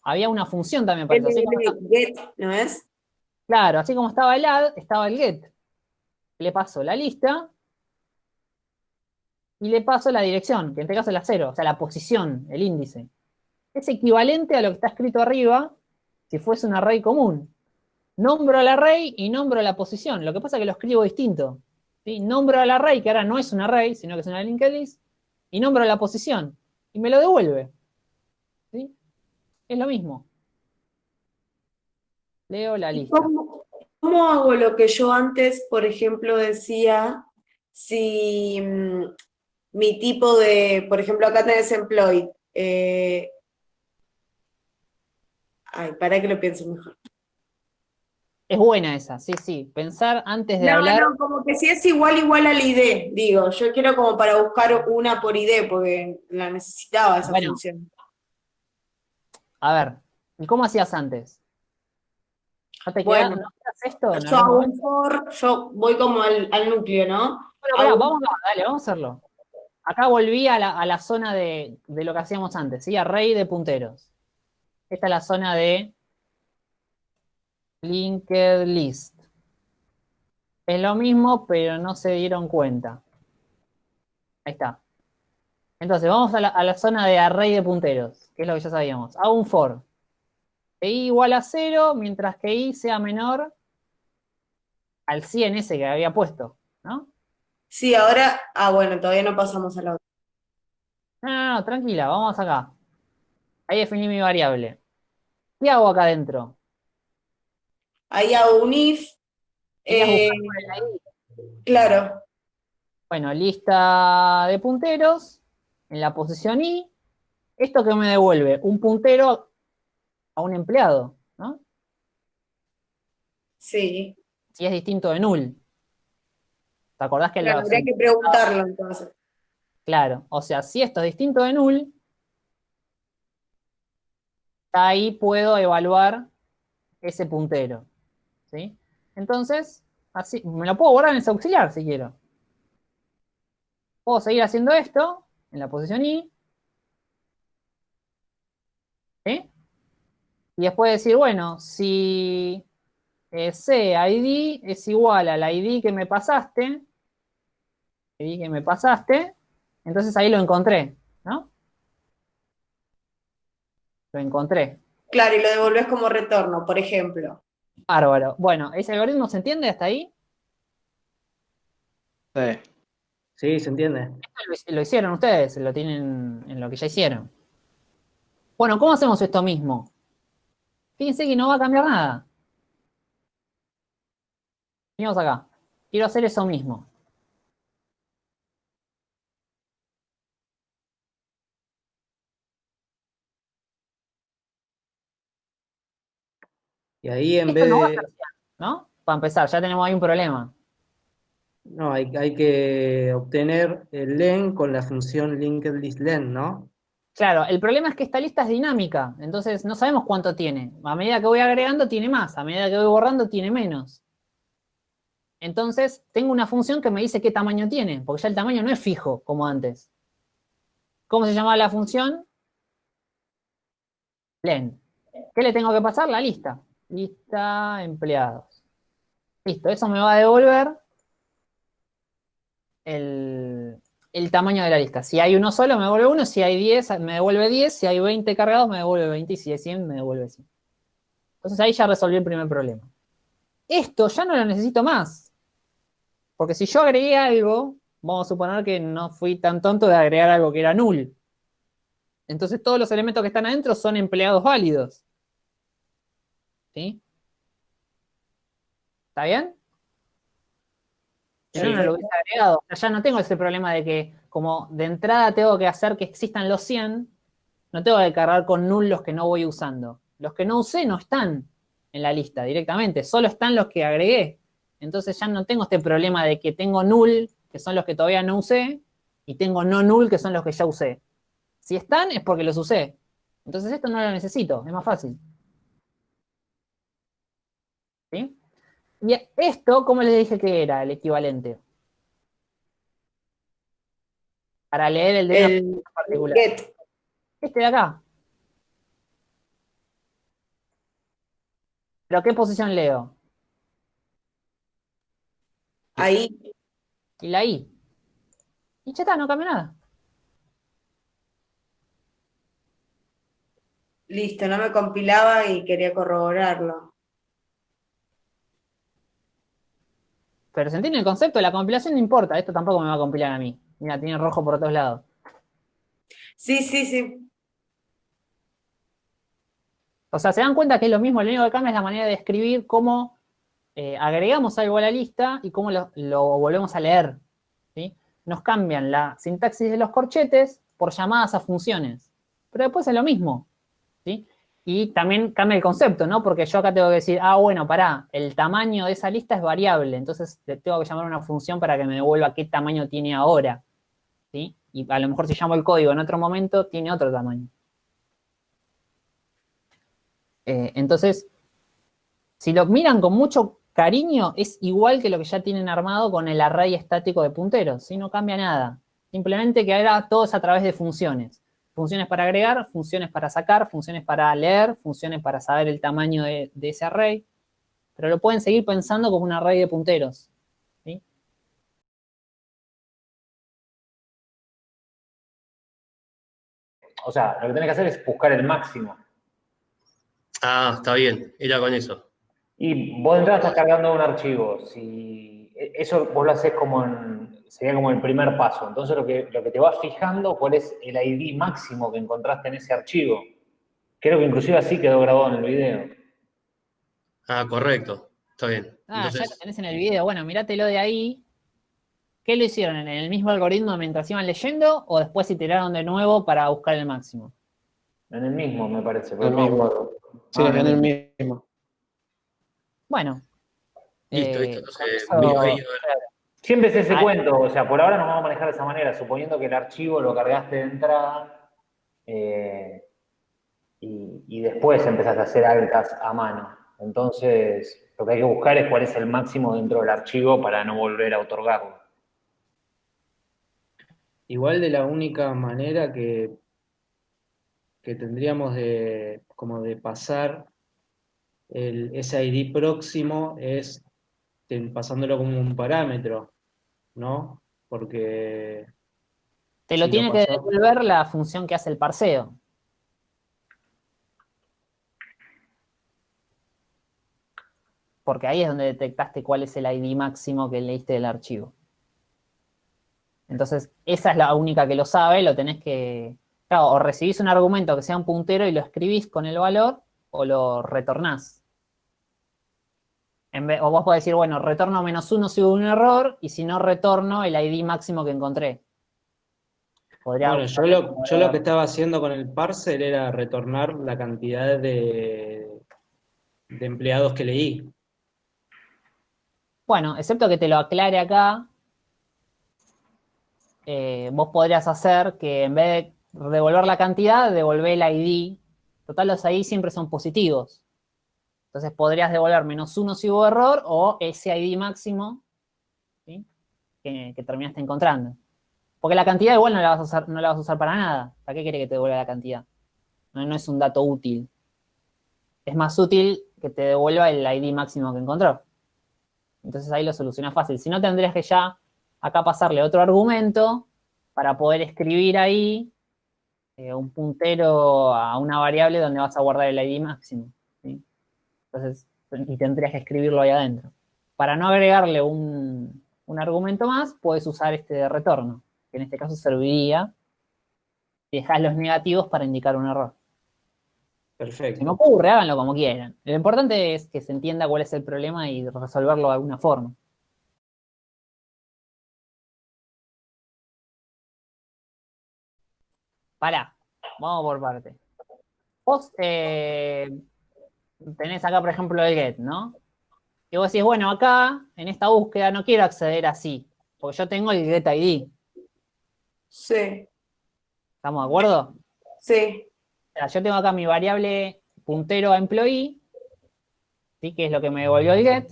había una función también para eso. get, ¿no es? Claro, así como estaba el add, estaba el get. Le paso la lista y le paso la dirección, que en este caso es la cero, o sea, la posición, el índice. Es equivalente a lo que está escrito arriba si fuese un array común. Nombro al array y nombro la posición. Lo que pasa es que lo escribo distinto. ¿sí? Nombro al array, que ahora no es un array, sino que es una linked list, y nombro la posición. Y me lo devuelve. Es lo mismo. Leo la lista. ¿Cómo, hago lo que yo antes, por ejemplo, decía, si mm, mi tipo de, por ejemplo, acá tenés employed, eh, ay, para que lo piense mejor. Es buena esa, sí, sí. Pensar antes de hablar. No, como que si es igual, igual al ID, digo. Yo quiero como para buscar una por ID, porque la necesitaba esa función. A ver, ¿y cómo hacías antes? ¿No te bueno, esto? Yo yo voy como al, núcleo, ¿no? Bueno, vamos, a, dale, vamos a hacerlo. Acá volví a la, zona de, lo que hacíamos antes, ¿sí? Array de punteros. Esta es la zona de linked list. Es lo mismo, pero no se dieron cuenta. Ahí está. Entonces, vamos a la, a la zona de array de punteros que es lo que ya sabíamos. Hago un for. i igual a 0, mientras que i sea menor al 100 ese que había puesto, ¿no? Sí, ahora, ah, bueno, todavía no pasamos a la otra. No, no, no, tranquila, vamos acá. Ahí definí mi variable. ¿Qué hago acá adentro? Ahí hago un if. Eh, claro. Bueno, lista de punteros. En la posición i ¿Esto que me devuelve? Un puntero a un empleado, ¿no? Sí. Si es distinto de null. ¿Te acordás que claro, habría que preguntarlo entonces. Claro, o sea, si esto es distinto de null, ahí puedo evaluar ese puntero. ¿Sí? Entonces, así, me lo puedo guardar en ese auxiliar si quiero. Puedo seguir haciendo esto en la posición i, Y después decir, bueno, si ese ID es igual al ID que me pasaste, ID que me pasaste, entonces ahí lo encontré, ¿no? Lo encontré. Claro, y lo devolvés como retorno, por ejemplo. Bárbaro. Bueno, ¿ese algoritmo se entiende hasta ahí? Sí. Sí, se entiende. lo hicieron ustedes, lo tienen en lo que ya hicieron. Bueno, ¿cómo hacemos esto mismo? Fíjense que no va a cambiar nada. Venimos acá. Quiero hacer eso mismo. Y ahí en vez de... ¿no? para empezar, ya tenemos ahí un problema. No, hay, que obtener el len con la función linked ¿no? Claro, el problema es que esta lista es dinámica, entonces no sabemos cuánto tiene. A medida que voy agregando tiene más, a medida que voy borrando tiene menos. Entonces, tengo una función que me dice qué tamaño tiene, porque ya el tamaño no es fijo, como antes. ¿Cómo se llama la función? Len. ¿Qué le tengo que pasar? La lista. Lista empleados. Listo, eso me va a devolver el, el tamaño de la lista. Si hay uno solo, me devuelve uno. Si hay 10, me devuelve 10. Si hay 20 cargados, me devuelve 20. Y si hay 100, me devuelve 100. Entonces ahí ya resolví el primer problema. Esto ya no lo necesito más. Porque si yo agregué algo, vamos a suponer que no fui tan tonto de agregar algo que era null. Entonces todos los elementos que están adentro son empleados válidos. ¿Sí? ¿Está bien? Yo no lo hubiese agregado. ya no tengo ese problema de que como de entrada tengo que hacer que existan los 100, no tengo que cargar con null los que no voy usando. Los que no usé no están en la lista directamente, solo están los que agregué. Entonces ya no tengo este problema de que tengo null, que son los que todavía no usé, y tengo no null, que son los que ya usé. Si están, es porque los usé. Entonces esto no lo necesito, es más fácil. ¿Sí? Y esto, ¿cómo les dije que era el equivalente? Para leer el de particular. Este de acá. ¿Pero qué posición leo? Ahí. Y la I. Y ya está, no cambia nada. Listo, no me compilaba y quería corroborarlo. Pero se entiende el concepto, la compilación no importa, esto tampoco me va a compilar a mí. Mira, tiene rojo por todos lados. Sí, sí, sí. O sea, se dan cuenta que es lo mismo, lo único que cambia es la manera de escribir cómo eh, agregamos algo a la lista y cómo lo, volvemos a leer. ¿sí? Nos cambian la sintaxis de los corchetes por llamadas a funciones. Pero después es lo mismo. ¿sí? Y también cambia el concepto, ¿no? Porque yo acá tengo que decir, ah, bueno, pará, el tamaño de esa lista es variable, entonces tengo que llamar una función para que me devuelva qué tamaño tiene ahora. ¿sí? Y a lo mejor si llamo el código en otro momento, tiene otro tamaño. Eh, entonces, si lo miran con mucho cariño, es igual que lo que ya tienen armado con el array estático de punteros, ¿sí? No cambia nada. Simplemente que ahora todo es a través de funciones. Funciones para agregar, funciones para sacar, funciones para leer, funciones para saber el tamaño de, ese array. Pero lo pueden seguir pensando como un array de punteros. O sea, lo que tenés que hacer es buscar el máximo. Ah, está bien, era con eso. Y vos de entrada estás cargando un archivo. Si eso vos lo haces como en, sería como el primer paso. Entonces lo que, lo que te vas fijando, cuál es el ID máximo que encontraste en ese archivo. Creo que inclusive así quedó grabado en el video. Ah, correcto. Está bien. Ah, ya lo tenés en el video. Bueno, míratelo de ahí. ¿Qué lo hicieron? ¿En el mismo algoritmo mientras iban leyendo o después iteraron de nuevo para buscar el máximo? En el mismo, me parece. El mismo. Sí, ah, en el mismo. Bueno. Listo, listo. Eh, siempre es ese cuento, o sea, por ahora nos vamos a manejar de esa manera, suponiendo que el archivo lo cargaste de entrada eh, y, después empezaste a hacer altas a mano. Entonces, lo que hay que buscar es cuál es el máximo dentro del archivo para no volver a otorgarlo. Igual de la única manera que que tendríamos de, como de pasar el, ese ID próximo es pasándolo como un parámetro, ¿no? Porque... Te lo tiene que devolver la función que hace el parseo. Porque ahí es donde detectaste cuál es el ID máximo que leíste del archivo. Entonces, esa es la única que lo sabe, lo tenés que, o recibís un argumento que sea un puntero y lo escribís con el valor, o lo retornás. O vos podés decir, bueno, retorno menos uno si hubo un error, y si no retorno el ID máximo que encontré. bueno, yo lo, que estaba haciendo con el parser era retornar la cantidad de, de empleados que leí. Bueno, excepto que te lo aclare acá, eh, vos podrías hacer que en vez de devolver la cantidad, devolver el ID. Total, los ID siempre son positivos. Entonces podrías devolver menos uno si hubo error o ese ID máximo que, terminaste encontrando. Porque la cantidad igual no la vas a usar, no la vas a usar para nada. ¿Para qué quiere que te devuelva la cantidad? No, es un dato útil. Es más útil que te devuelva el ID máximo que encontró. Entonces ahí lo soluciona fácil. Si no, tendrías que ya acá pasarle otro argumento para poder escribir ahí eh, un puntero a una variable donde vas a guardar el ID máximo. Entonces, y tendrías que escribirlo ahí adentro. Para no agregarle un, un argumento más, puedes usar este de retorno que en este caso serviría si dejas los negativos para indicar un error. Perfecto. Se me ocurre, háganlo como quieran. Lo importante es que se entienda cuál es el problema y resolverlo de alguna forma. Pará, vamos por parte. Vos eh, tenés acá, por ejemplo, el get, ¿no? Y vos decís, bueno, acá, en esta búsqueda, no quiero acceder así, porque yo tengo el get ID. Sí, ¿Estamos de acuerdo? sí, O sea, yo tengo acá mi variable puntero a employee, ¿sí? que es lo que me devolvió el get,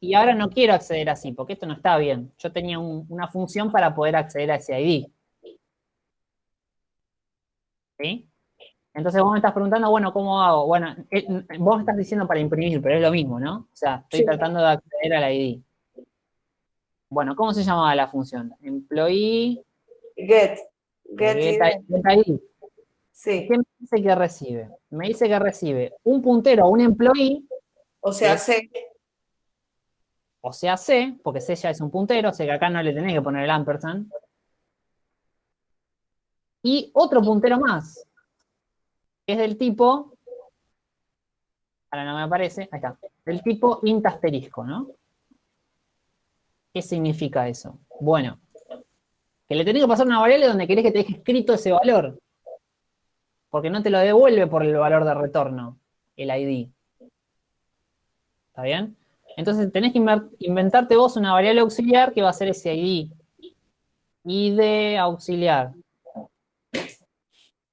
y ahora no quiero acceder así, porque esto no está bien. Yo tenía un- una función para poder acceder a ese ID. ¿Sí? Entonces vos me estás preguntando, bueno, ¿cómo hago? Bueno, eh, vos estás diciendo para imprimir, pero es lo mismo, ¿no? O sea, estoy Sí. tratando de acceder al ID. Bueno, ¿cómo se llamaba la función? Employee, get, get, get, ID. get ID. sí, ¿Qué me dice que recibe? Me dice que recibe un puntero a un employee, o sea. C, o sea C, porque C ya es un puntero, o sea que acá no le tenés que poner el ampersand. Y otro puntero más, es del tipo, ahora no me aparece, ahí está, del tipo int asterisco, ¿no? ¿Qué significa eso? Bueno, que le tenés que pasar una variable donde querés que te deje escrito ese valor, porque no te lo devuelve por el valor de retorno, el ID. ¿Está bien? Entonces tenés que inventarte vos una variable auxiliar que va a ser ese ID. ID auxiliar.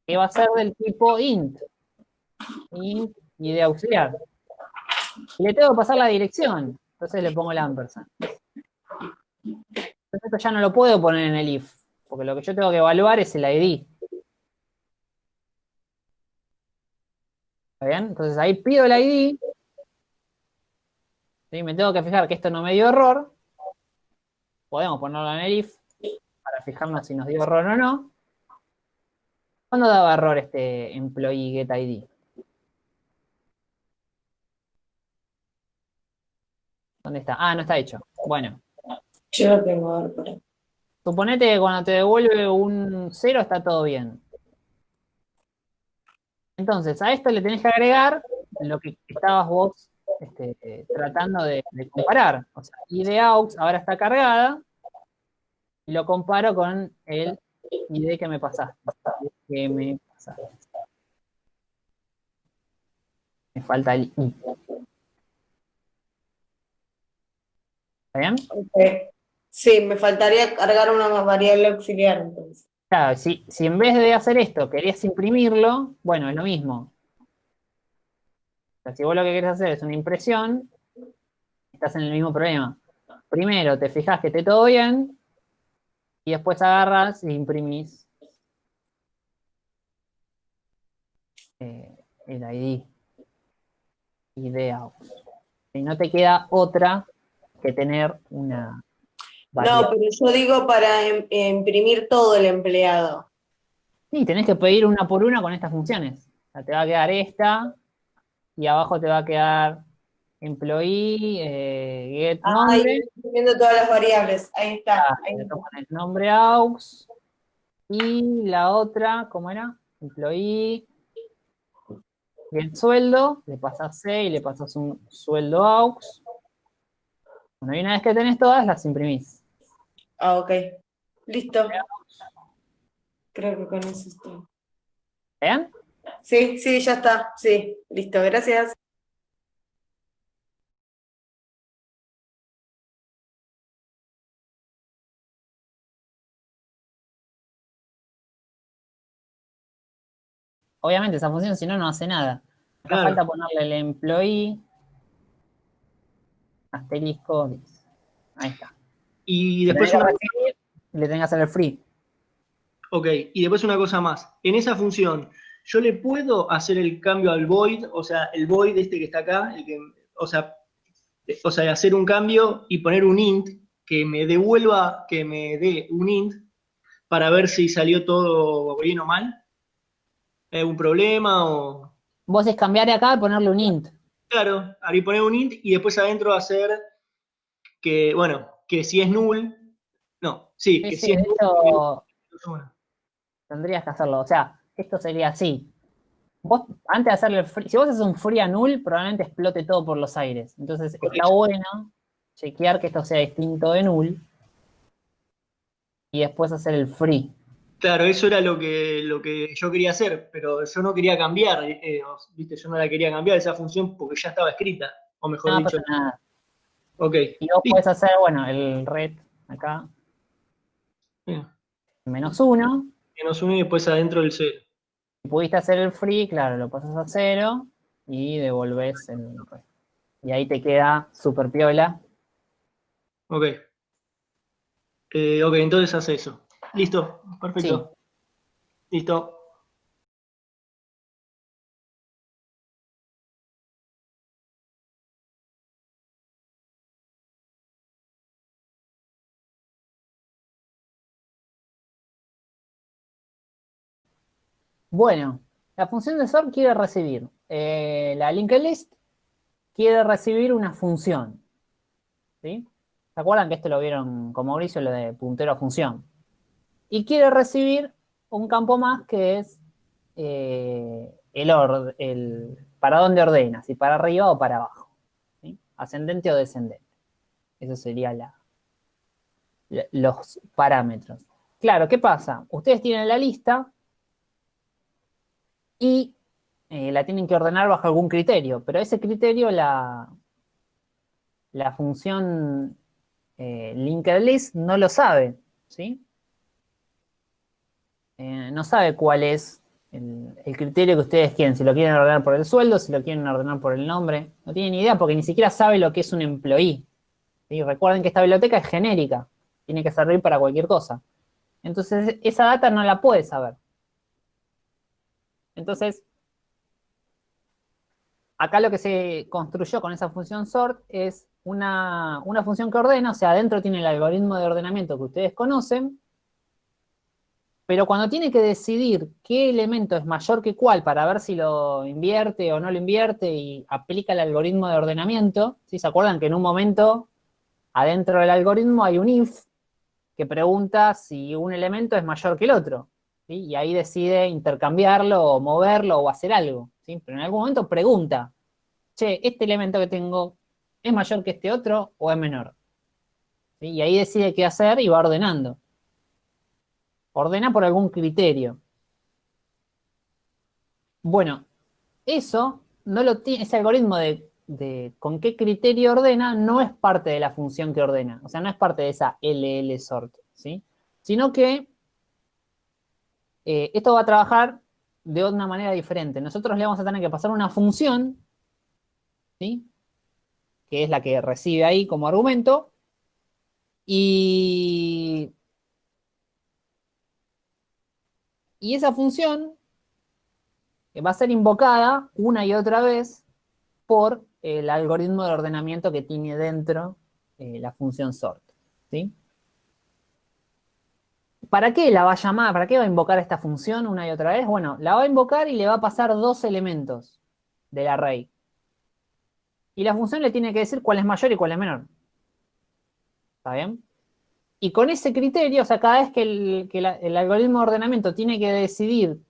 Que va a ser del tipo int. Int ID auxiliar. Y le tengo que pasar la dirección. Entonces le pongo el ampersand. Entonces esto ya no lo puedo poner en el if. Porque lo que yo tengo que evaluar es el ID. ¿Está bien? Entonces ahí pido el ID. ¿sí? Me tengo que fijar que esto no me dio error. Podemos ponerlo en el if para fijarnos si nos dio error o no. ¿Cuándo daba error este employee get ID? ¿Dónde está? Ah, no está hecho. Bueno, yo lo tengo, a ver, pará. suponete que cuando te devuelve un 0 está todo bien. Entonces, a esto le tenés que agregar lo que estabas vos este, eh, tratando de, de comparar. O sea, ID aux ahora está cargada y lo comparo con el Que me pasaste. Que me pasaste. Me falta el I. ¿Está bien? Sí, me faltaría cargar una variable auxiliar entonces. Claro, si, si en vez de hacer esto querías imprimirlo, bueno, es lo mismo. O sea, si vos lo que querés hacer es una impresión, estás en el mismo problema. Primero te fijas que esté todo bien, y después agarras e imprimís eh, el ID. ID out. Y no te queda otra que tener una No, pero yo digo para im- imprimir todo el empleado. Sí, tenés que pedir una por una con estas funciones. O sea, te va a quedar esta, y abajo te va a quedar employee, eh, get nombre, Ahí estoy viendo todas las variables. Ahí está. ahí está. toman el nombre aux, y la otra, ¿cómo era? Employee, get sueldo, le pasas C y le pasas un sueldo aux. Bueno, y una vez que tenés todas, las imprimís. Ah, ok. Listo. Creo que con eso estoy. ¿Bien? Sí, sí, ya está. Sí, listo. Gracias. Obviamente esa función si no, no hace nada. Acá Claro. falta ponerle el employee, asterisco, ahí está. Y después una, recibir le tengas que hacer el free. ok, y después una cosa más. En esa función, yo le puedo hacer el cambio al void, o sea, el void este que está acá, el que, o sea, o sea, hacer un cambio y poner un int que me devuelva, que me dé un int para ver si salió todo bien o mal. ¿Hay algún problema o...? Vos es cambiar acá y ponerle un int. Claro, ahí poner un int y después adentro hacer que, bueno, que si es null, no, sí, Sí, que sí, si es de null, tendrías que hacerlo. O sea, esto sería así. Vos, antes de hacerle el free, si vos haces un free a null, probablemente explote todo por los aires. Entonces, está Correcto. bueno chequear que esto sea distinto de null y después hacer el free. Claro, eso era lo que, lo que yo quería hacer, pero yo no quería cambiar, eh, viste, yo no la quería cambiar esa función porque ya estaba escrita, o mejor No dicho, pasa nada. ok, Y vos Sí. podés hacer, bueno, el red acá, menos uno. menos uno y después adentro el cero. Si pudiste hacer el free, claro, lo pasas a cero y devolves el red. Y ahí te queda super piola. Ok. Eh, ok, entonces hace eso. Listo, perfecto. Listo. Bueno, la función de sort quiere recibir, eh, la linked list quiere recibir una función. ¿sí? ¿Se acuerdan que esto lo vieron con Mauricio, lo de puntero a función? Y quiere recibir un campo más que es eh, el, para dónde ordena, si para arriba o para abajo. Ascendente o descendente. Eso sería los parámetros. Claro, ¿qué pasa? Ustedes tienen la lista y eh, la tienen que ordenar bajo algún criterio, pero ese criterio la, la función eh, list no lo sabe, ¿sí? Eh, no sabe cuál es el, criterio que ustedes quieren, si lo quieren ordenar por el sueldo, si lo quieren ordenar por el nombre, no tiene ni idea porque ni siquiera sabe lo que es un employee. ¿sí? Recuerden que esta biblioteca es genérica, tiene que servir para cualquier cosa. Entonces, esa data no la puede saber. Entonces, acá lo que se construyó con esa función sort es una, una función que ordena, o sea, adentro tiene el algoritmo de ordenamiento que ustedes conocen, pero cuando tiene que decidir qué elemento es mayor que cuál para ver si lo invierte o no lo invierte y aplica el algoritmo de ordenamiento. ¿se acuerdan que en un momento adentro del algoritmo hay un if que pregunta si un elemento es mayor que el otro? Y ahí decide intercambiarlo o moverlo o hacer algo. Pero en algún momento pregunta, che, ¿este elemento que tengo es mayor que este otro o es menor? Y ahí decide qué hacer y va ordenando. Ordena por algún criterio. Bueno, eso no lo tiene, ese algoritmo de, con qué criterio ordena no es parte de la función que ordena. O sea, no es parte de esa LL sort, ¿sí? Sino que eh, esto va a trabajar de una manera diferente. Nosotros le vamos a tener que pasar una función, ¿sí? Que es la que recibe ahí como argumento. Y, y esa función va a ser invocada una y otra vez por el algoritmo de ordenamiento que tiene dentro eh, la función sort. ¿sí? ¿Para qué la va a llamar? ¿Para qué va a invocar esta función una y otra vez? Bueno, la va a invocar y le va a pasar dos elementos del array. Y la función le tiene que decir cuál es mayor y cuál es menor. ¿Está bien? Y con ese criterio, o sea, cada vez que el, algoritmo de ordenamiento tiene que decidir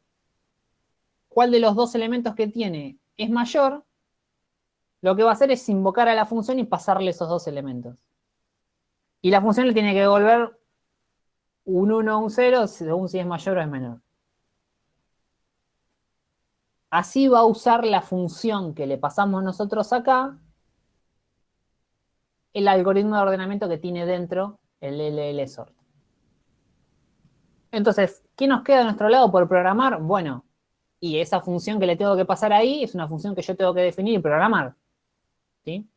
cuál de los dos elementos que tiene es mayor, lo que va a hacer es invocar a la función y pasarle esos dos elementos. Y la función le tiene que devolver un 1 o un 0 según si es mayor o es menor. Así va a usar la función que le pasamos nosotros acá, el algoritmo de ordenamiento que tiene dentro el LL sort. Entonces, ¿qué nos queda de nuestro lado por programar? Bueno, Y esa función que le tengo que pasar ahí es una función que yo tengo que definir y programar. ¿Sí?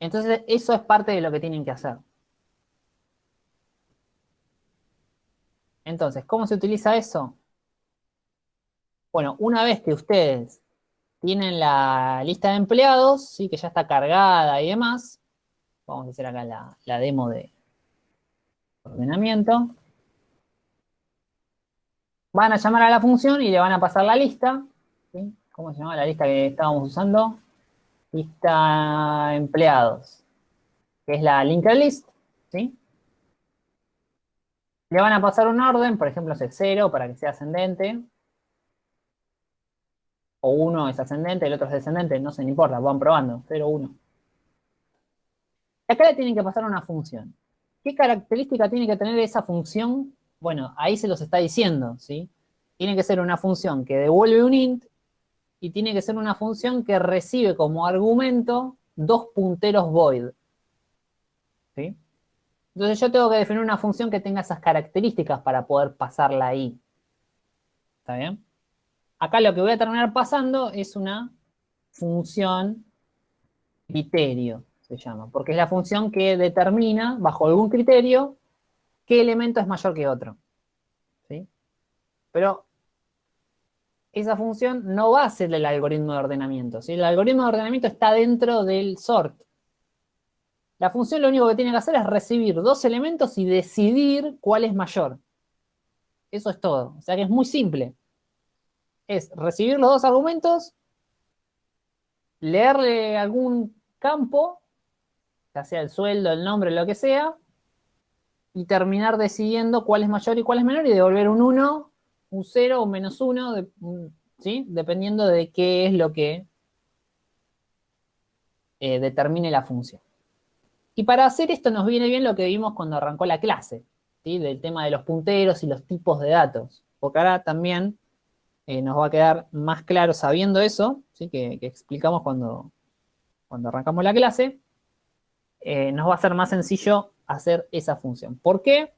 Entonces, eso es parte de lo que tienen que hacer. Entonces, ¿cómo se utiliza eso? Bueno, una vez que ustedes tienen la lista de empleados, ¿sí? que ya está cargada y demás, vamos a hacer acá la, demo de ordenamiento. Van a llamar a la función y le van a pasar la lista. ¿Cómo se llama la lista que estábamos usando? Lista empleados, que es la linked list, ¿sí? Le van a pasar un orden, por ejemplo, hace 0 para que sea ascendente. O 1 es ascendente, el otro es descendente, no se no importa, van probando, 0, 1. Acá le tienen que pasar una función. ¿Qué característica tiene que tener esa función? Bueno, ahí se los está diciendo, ¿sí? Tiene que ser una función que devuelve un int y tiene que ser una función que recibe como argumento dos punteros void. ¿Sí? Entonces yo tengo que definir una función que tenga esas características para poder pasarla ahí. ¿Está bien? Acá lo que voy a terminar pasando es una función criterio, se llama, porque es la función que determina, bajo algún criterio, qué elemento es mayor que otro. ¿Sí? Pero esa función no va a ser el algoritmo de ordenamiento. ¿sí? El algoritmo de ordenamiento está dentro del sort. La función lo único que tiene que hacer es recibir dos elementos y decidir cuál es mayor. Eso es todo. O sea que es muy simple. Es recibir los dos argumentos, leerle algún campo, sea el sueldo, el nombre, lo que sea, y terminar decidiendo cuál es mayor y cuál es menor y devolver un 1, un 0 o menos 1, ¿sí? dependiendo de qué es lo que eh, determine la función. Y para hacer esto nos viene bien lo que vimos cuando arrancó la clase, ¿sí? del tema de los punteros y los tipos de datos. Porque ahora también eh, nos va a quedar más claro sabiendo eso, ¿sí? que, explicamos cuando, cuando arrancamos la clase, eh, nos va a ser más sencillo hacer esa función. ¿Por qué?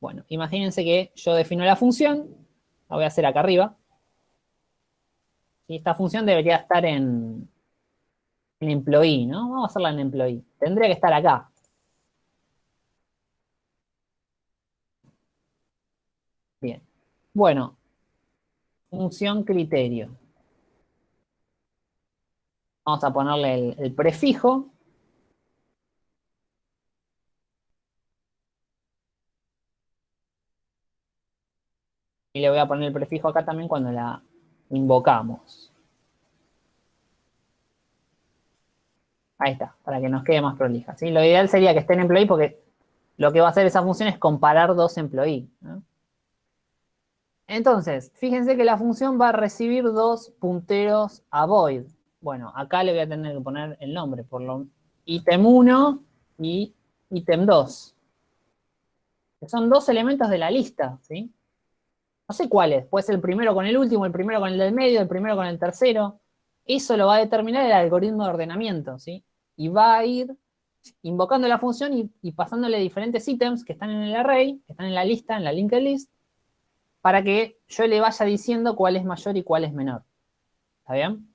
Bueno, imagínense que yo defino la función, la voy a hacer acá arriba, y esta función debería estar en, en employee, ¿no? Vamos a hacerla en employee. Tendría que estar acá. Bien. Bueno, función criterio. Vamos a ponerle el, prefijo. Y le voy a poner el prefijo acá también cuando la invocamos. Ahí está, para que nos quede más prolija. ¿sí? Lo ideal sería que esté en employee porque lo que va a hacer esa función es comparar dos employee. Entonces, fíjense que la función va a recibir dos punteros a void. Bueno, acá le voy a tener que poner el nombre, por lo ítem 1 y ítem 2. Que son dos elementos de la lista, ¿sí? No sé cuáles, puede ser el primero con el último, el primero con el del medio, el primero con el tercero. Eso lo va a determinar el algoritmo de ordenamiento, ¿sí? y va a ir invocando la función y, pasándole diferentes ítems que están en el array, que están en la lista, en la linked list, para que yo le vaya diciendo cuál es mayor y cuál es menor. ¿Está bien?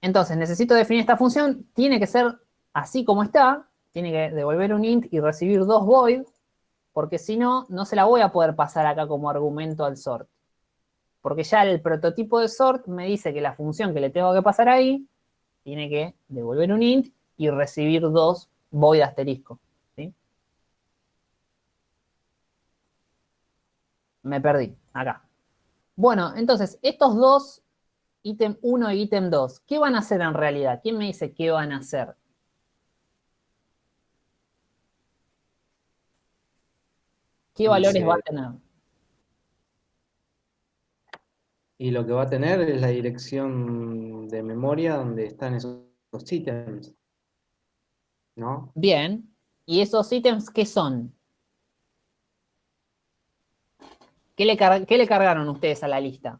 Entonces, necesito definir esta función, tiene que ser así como está, tiene que devolver un int y recibir dos void, porque si no, no se la voy a poder pasar acá como argumento al sort. Porque ya el prototipo de sort me dice que la función que le tengo que pasar ahí tiene que devolver un int y recibir dos void asterisco. ¿sí? Me perdí, acá. Bueno, entonces, estos dos, ítem 1 y ítem 2, ¿qué van a hacer en realidad? ¿Quién me dice qué van a hacer? ¿Qué valores va a tener? Y lo que va a tener es la dirección de memoria donde están esos, ítems. ¿No? Bien. ¿Y esos ítems qué son? ¿Qué le, cargaron ustedes a la lista?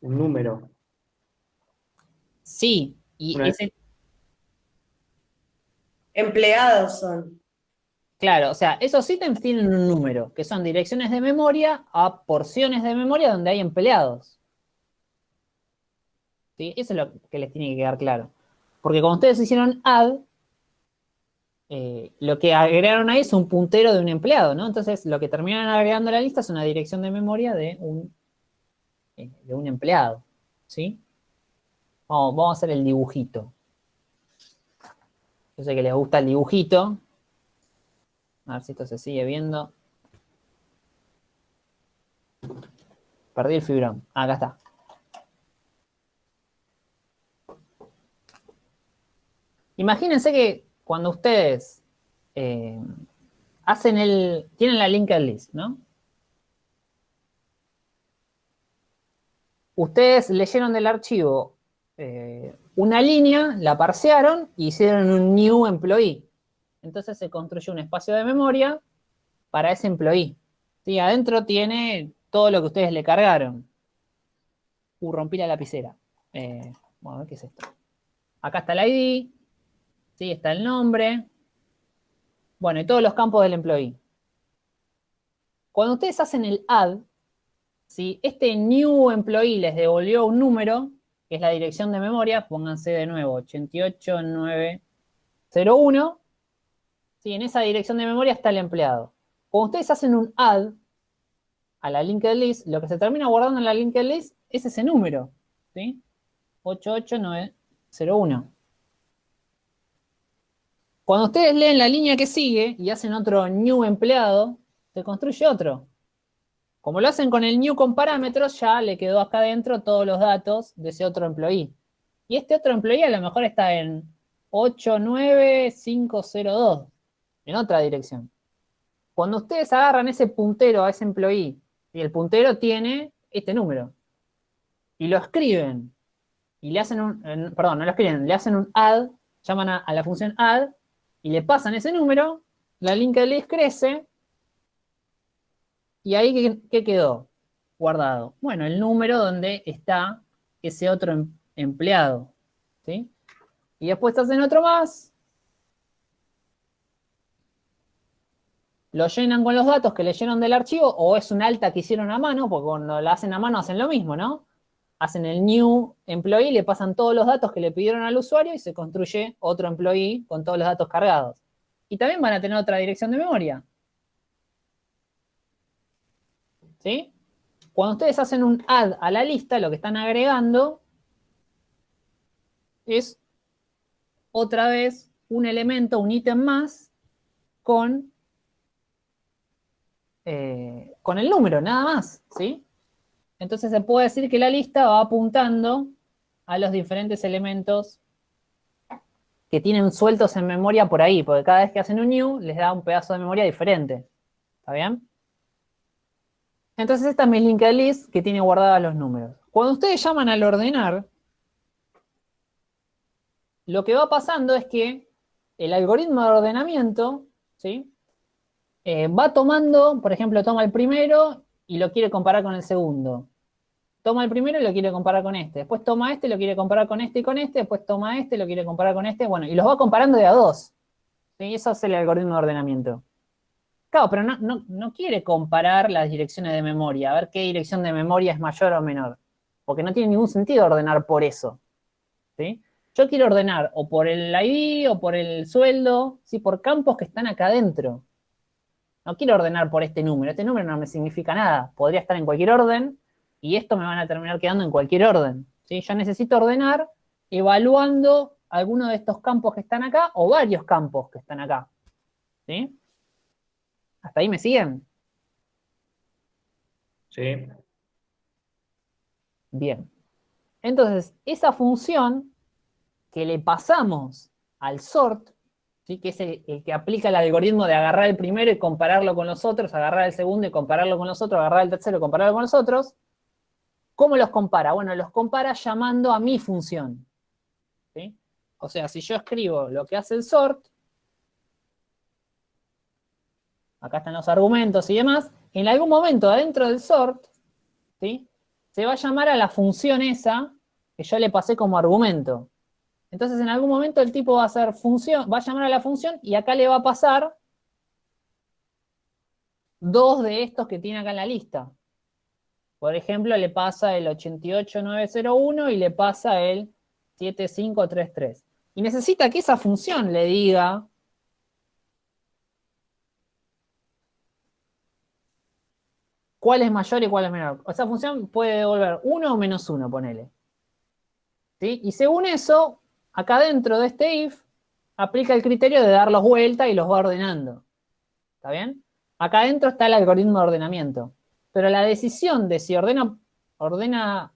Un número. Sí. Y ese... Empleados son. Claro, o sea, esos ítems tienen un número, que son direcciones de memoria a porciones de memoria donde hay empleados. ¿Sí? Eso es lo que les tiene que quedar claro. Porque cuando ustedes hicieron add, eh, lo que agregaron ahí es un puntero de un empleado, ¿no? Entonces, lo que terminan agregando a la lista es una dirección de memoria de un, eh, de un empleado, ¿sí? Vamos, vamos a hacer el dibujito. Yo sé que les gusta el dibujito. A ver si esto se sigue viendo. Perdí el fibrón. Ah, acá está. Imagínense que cuando ustedes eh, hacen el, tienen la linked list, ¿no? Ustedes leyeron del archivo eh, una línea, la parsearon y hicieron un new employee. Entonces se construye un espacio de memoria para ese employee. ¿Sí? Adentro tiene todo lo que ustedes le cargaron. Uh, rompí la lapicera. Eh, a ver qué es esto. Acá está el ID, ¿sí? Está el nombre. Bueno, y todos los campos del employee. Cuando ustedes hacen el add, si este new employee les devolvió un número, que es la dirección de memoria, pónganse de nuevo 88901, ¿sí? en esa dirección de memoria está el empleado. Cuando ustedes hacen un add a la linked list, lo que se termina guardando en la linked list es ese número, ¿sí? 88901. Cuando ustedes leen la línea que sigue y hacen otro new empleado, se construye otro. Como lo hacen con el new con parámetros, ya le quedó acá adentro todos los datos de ese otro employee. Y este otro employee a lo mejor está en 89502, en otra dirección. Cuando ustedes agarran ese puntero a ese employee, y el puntero tiene este número, y lo escriben, y le hacen un, perdón, no lo escriben, le hacen un add, llaman a la función add, y le pasan ese número, la linked list crece, y ahí, ¿qué, quedó guardado? Bueno, el número donde está ese otro em, empleado, ¿sí? Y después hacen otro más, lo llenan con los datos que leyeron del archivo, o es un alta que hicieron a mano, porque cuando la hacen a mano hacen lo mismo, ¿no? hacen el new employee, le pasan todos los datos que le pidieron al usuario y se construye otro employee con todos los datos cargados. Y también van a tener otra dirección de memoria. ¿Sí? Cuando ustedes hacen un add a la lista, lo que están agregando es otra vez un elemento, un ítem más con, eh, con el número, nada más, ¿sí? Entonces se puede decir que la lista va apuntando a los diferentes elementos que tienen sueltos en memoria por ahí, porque cada vez que hacen un new les da un pedazo de memoria diferente. ¿Está bien? Entonces esta es mi linked list que tiene guardados los números. Cuando ustedes llaman al ordenar, lo que va pasando es que el algoritmo de ordenamiento, ¿sí? Eh, va tomando, por ejemplo, toma el primero y lo quiere comparar con el segundo. Toma el primero y lo quiere comparar con este. Después toma este y lo quiere comparar con este y con este. Después toma este y lo quiere comparar con este. Bueno, y los va comparando de a dos. ¿Sí? Eso es el algoritmo de ordenamiento. Claro, pero no, no, quiere comparar las direcciones de memoria, a ver qué dirección de memoria es mayor o menor. Porque no tiene ningún sentido ordenar por eso. ¿sí? Yo quiero ordenar o por el ID o por el sueldo, ¿sí? por campos que están acá adentro. No quiero ordenar por este número, este número no me significa nada. Podría estar en cualquier orden y esto me van a terminar quedando en cualquier orden. ¿sí? Yo necesito ordenar evaluando alguno de estos campos que están acá o varios campos que están acá. ¿Sí? ¿Hasta ahí me siguen? Sí. Bien. Entonces, esa función que le pasamos al sort que es el, que aplica el algoritmo de agarrar el primero y compararlo con los otros, agarrar el segundo y compararlo con los otros, agarrar el tercero y compararlo con los otros. ¿Cómo los compara? Bueno, los compara llamando a mi función. O sea, si yo escribo lo que hace el sort, acá están los argumentos y demás, en algún momento adentro del sort, ¿sí? se va a llamar a la función esa que yo le pasé como argumento. Entonces en algún momento el tipo va a hacer función, va a llamar a la función y acá le va a pasar dos de estos que tiene acá en la lista. Por ejemplo, le pasa el 88901 y le pasa el 7533. Y necesita que esa función le diga cuál es mayor y cuál es menor. Esa función puede devolver 1 o menos 1, ponele. ¿Sí? Y según eso, acá dentro de este if, aplica el criterio de darlos vuelta y los va ordenando. ¿Está bien? Acá adentro está el algoritmo de ordenamiento. Pero la decisión de si ordena, ordena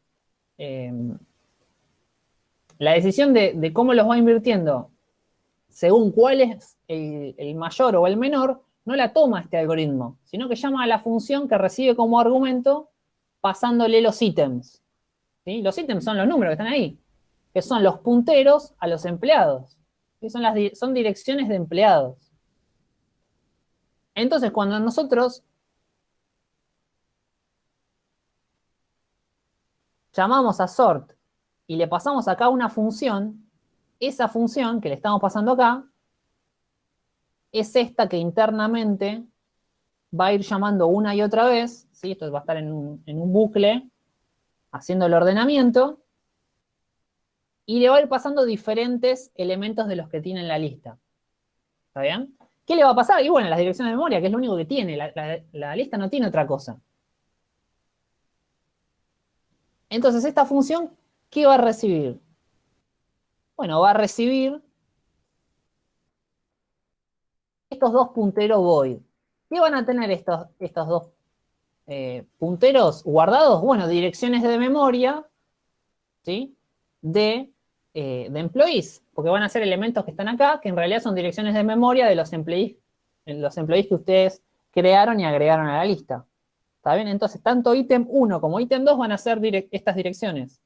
eh, la decisión de, cómo los va invirtiendo según cuál es el mayor o el menor, no la toma este algoritmo, sino que llama a la función que recibe como argumento pasándole los ítems. Los ítems son los números que están ahí, que son los punteros a los empleados. Son, las, son direcciones de empleados. Entonces, cuando nosotros llamamos a sort y le pasamos acá una función, esa función que le estamos pasando acá es esta que internamente va a ir llamando una y otra vez, ¿sí? esto va a estar en un, bucle, haciendo el ordenamiento, y le va a ir pasando diferentes elementos de los que tiene en la lista. ¿Está bien? ¿Qué le va a pasar? Y bueno, las direcciones de memoria, que es lo único que tiene, la, lista no tiene otra cosa. Entonces, esta función, ¿qué va a recibir? Bueno, va a recibir estos dos punteros void. ¿Qué van a tener estos, estos dos eh, punteros guardados? Bueno, direcciones de memoria, ¿sí? De, eh, de employees, porque van a ser elementos que están acá, que en realidad son direcciones de memoria de los employees, los employees que ustedes crearon y agregaron a la lista. ¿Está bien? Entonces, tanto ítem 1 como ítem 2 van a ser estas direcciones.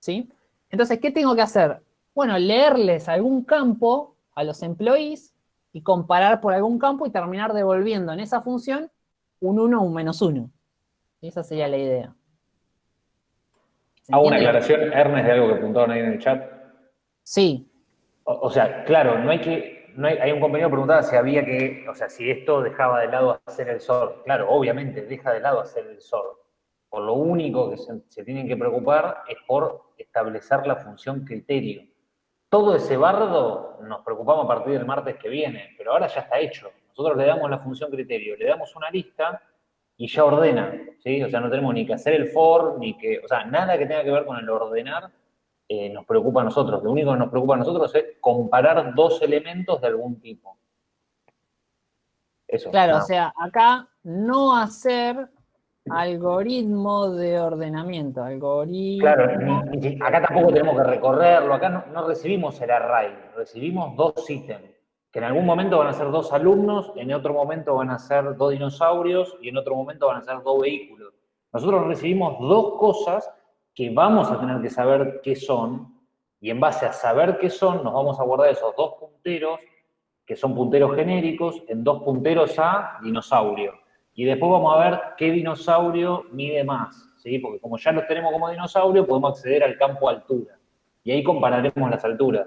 ¿Sí? Entonces, ¿qué tengo que hacer? Bueno, leerles algún campo a los employees y comparar por algún campo y terminar devolviendo en esa función un 1 o un menos 1. Esa sería la idea. Hago una aclaración, Ernest, de algo que apuntaron ahí en el chat. Sí. O, sea, claro, no hay que, no hay, hay, un compañero que preguntaba si había que, o sea, si esto dejaba de lado hacer el sort. Claro, obviamente deja de lado hacer el sort. Por lo único que se tienen que preocupar es por establecer la función criterio. Todo ese bardo nos preocupamos a partir del martes que viene, pero ahora ya está hecho. Nosotros le damos la función criterio, le damos una lista y ya ordena, ¿sí? O sea, no tenemos ni que hacer el for, ni que, o sea, nada que tenga que ver con el ordenar eh, nos preocupa a nosotros. Lo único que nos preocupa a nosotros es comparar dos elementos de algún tipo. Eso. Claro, o sea, acá no hacer Algoritmo de ordenamiento, algoritmo... Claro, acá tampoco tenemos que recorrerlo, acá no, recibimos el array, recibimos dos ítems, que en algún momento van a ser dos alumnos, en otro momento van a ser dos dinosaurios y en otro momento van a ser dos vehículos. Nosotros recibimos dos cosas que vamos a tener que saber qué son, y en base a saber qué son, nos vamos a guardar esos dos punteros, que son punteros genéricos, en dos punteros a dinosaurio. Y después vamos a ver qué dinosaurio mide más, ¿sí? Porque como ya los tenemos como dinosaurio, podemos acceder al campo altura. Y ahí compararemos las alturas.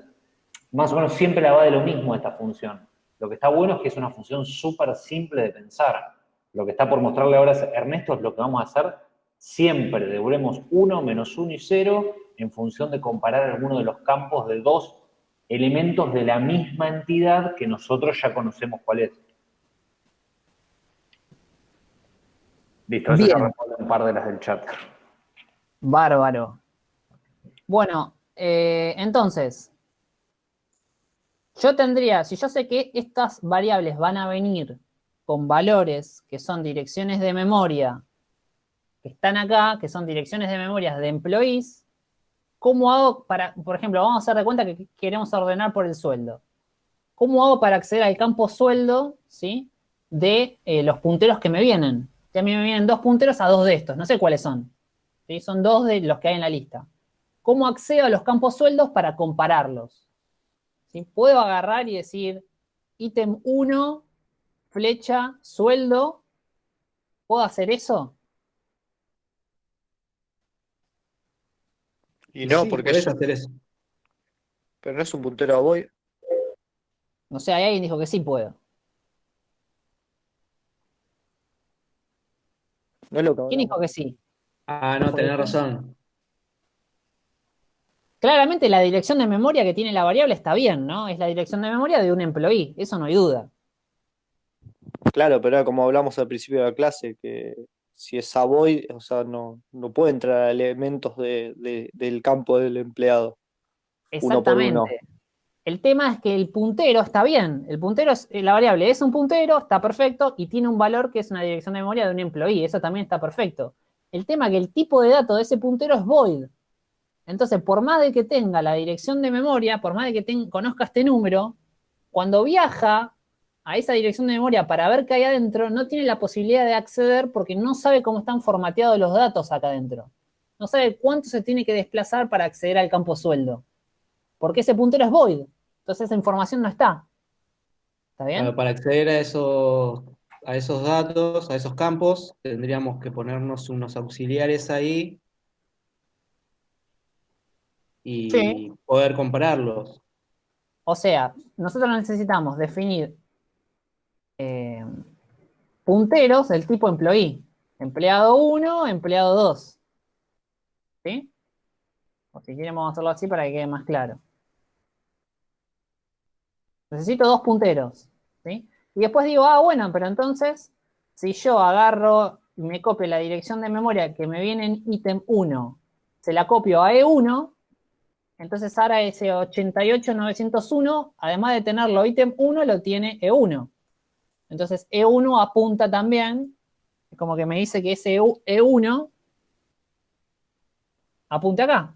Más o menos siempre la va de lo mismo esta función. Lo que está bueno es que es una función súper simple de pensar. Lo que está por mostrarle ahora a Ernesto es lo que vamos a hacer siempre. Devolvemos 1, menos 1 y 0 en función de comparar alguno de los campos de dos elementos de la misma entidad que nosotros ya conocemos cuál es. Listo, eso Bien. un par de las del chat. Bárbaro. Bueno, eh, entonces, yo tendría, si yo sé que estas variables van a venir con valores que son direcciones de memoria, que están acá, que son direcciones de memoria de employees, ¿cómo hago para, por ejemplo, vamos a hacer de cuenta que queremos ordenar por el sueldo? ¿Cómo hago para acceder al campo sueldo, ¿sí? De eh, los punteros que me vienen a mí me vienen dos punteros a dos de estos, no sé cuáles son. Son dos de los que hay en la lista. ¿Cómo accedo a los campos sueldos para compararlos? ¿sí? Puedo agarrar y decir, ítem 1, flecha, sueldo, ¿puedo hacer eso? Y no, sí, porque es hacer eso. Pero no es un puntero a voy. No sé, hay alguien dijo que sí puedo. ¿Quién dijo que sí? Ah, no, tenés razón. Claramente la dirección de memoria que tiene la variable está bien, ¿no? Es la dirección de memoria de un employee, eso no hay duda. Claro, pero era como hablamos al principio de la clase, que si es void, o sea, no, no puede entrar elementos de- de- del campo del empleado. Uno por Exactamente. uno. El tema es que el puntero está bien. El puntero es, eh, la variable es un puntero, está perfecto, y tiene un valor que es una dirección de memoria de un employee. Eso también está perfecto. El tema es que el tipo de dato de ese puntero es void. Entonces, por más de que tenga la dirección de memoria, por más de que conozca este número, cuando viaja a esa dirección de memoria para ver qué hay adentro, no tiene la posibilidad de acceder porque no sabe cómo están formateados los datos acá adentro. No sabe cuánto se tiene que desplazar para acceder al campo sueldo. Porque ese puntero es void. Entonces esa información no está. ¿Está bien? Para acceder a esos, a esos datos, a esos campos, tendríamos que ponernos unos auxiliares ahí y Sí. poder compararlos. O sea, nosotros necesitamos definir eh, punteros del tipo employee. Empleado 1, empleado 2. ¿Sí? O si queremos hacerlo así para que quede más claro. Necesito dos punteros. ¿sí? Y después digo, ah, bueno, pero entonces, si yo agarro y me copio la dirección de memoria que me viene en ítem 1, se la copio a E1, entonces ahora ese 88901, además de tenerlo ítem 1, lo tiene E1. Entonces E1 apunta también, como que me dice que ese E1 apunte acá.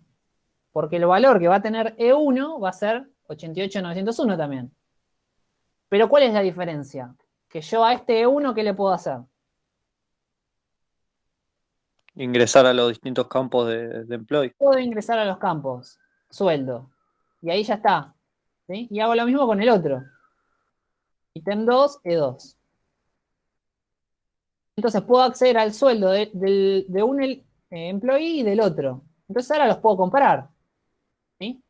Porque el valor que va a tener E1 va a ser 88901 también. Pero ¿cuál es la diferencia? Que yo a este E1, ¿qué le puedo hacer? Ingresar a los distintos campos de, de employee. Puedo ingresar a los campos, sueldo. Y ahí ya está. Y hago lo mismo con el otro. Ítem 2, E2. Entonces puedo acceder al sueldo de, un eh, employee y del otro. Entonces ahora los puedo comparar. ¿sí?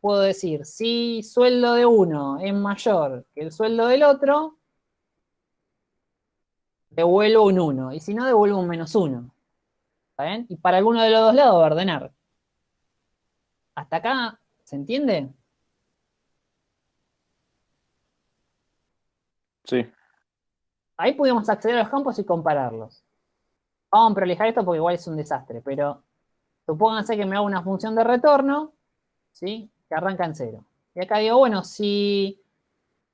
Puedo decir, si sueldo de uno es mayor que el sueldo del otro, devuelvo un 1. Y si no, devuelvo un menos 1. ¿Está bien? Y para alguno de los dos lados ordenar. ¿Hasta acá se entiende? Sí. Ahí pudimos acceder a los campos y compararlos. Vamos a prolijar esto porque igual es un desastre, pero supónganse que me hago una función de retorno, ¿sí? Que arranca en cero. Y acá digo, bueno, si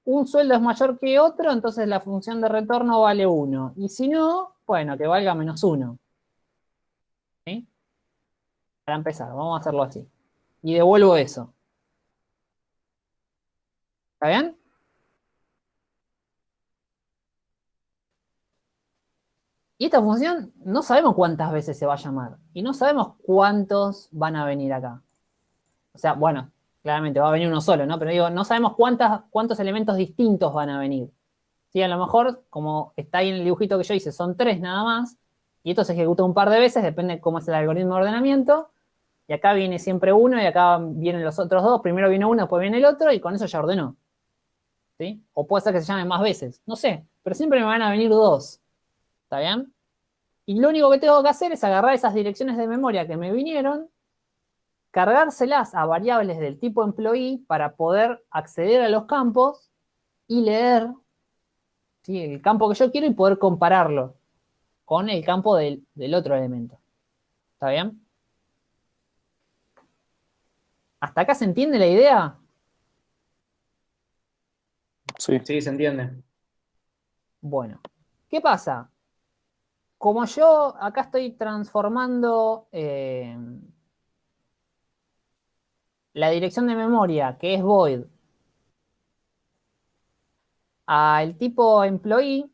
un sueldo es mayor que otro, entonces la función de retorno vale 1. Y si no, bueno, que valga menos 1. ¿Sí? Para empezar, vamos a hacerlo así. Y devuelvo eso. ¿Está bien? Y esta función no sabemos cuántas veces se va a llamar. Y no sabemos cuántos van a venir acá. O sea, bueno, claramente va a venir uno solo, ¿no? Pero digo, no sabemos cuántos elementos distintos van a venir. Sí, a lo mejor, como está ahí en el dibujito que yo hice, son tres nada más. Y esto se ejecuta un par de veces, depende de cómo es el algoritmo de ordenamiento. Y acá viene siempre uno y acá vienen los otros dos. Primero viene uno, después viene el otro y con eso ya ordenó. ¿Sí? O puede ser que se llame más veces. No sé, pero siempre me van a venir dos. ¿Está bien? Y lo único que tengo que hacer es agarrar esas direcciones de memoria que me vinieron, cargárselas a variables del tipo employee para poder acceder a los campos y leer el campo que yo quiero y poder compararlo con el campo del otro elemento. ¿Está bien? ¿Hasta acá se entiende la idea? Sí. Sí, se entiende. Bueno, ¿qué pasa? Como yo acá estoy transformando eh, la dirección de memoria, que es void, al tipo employee,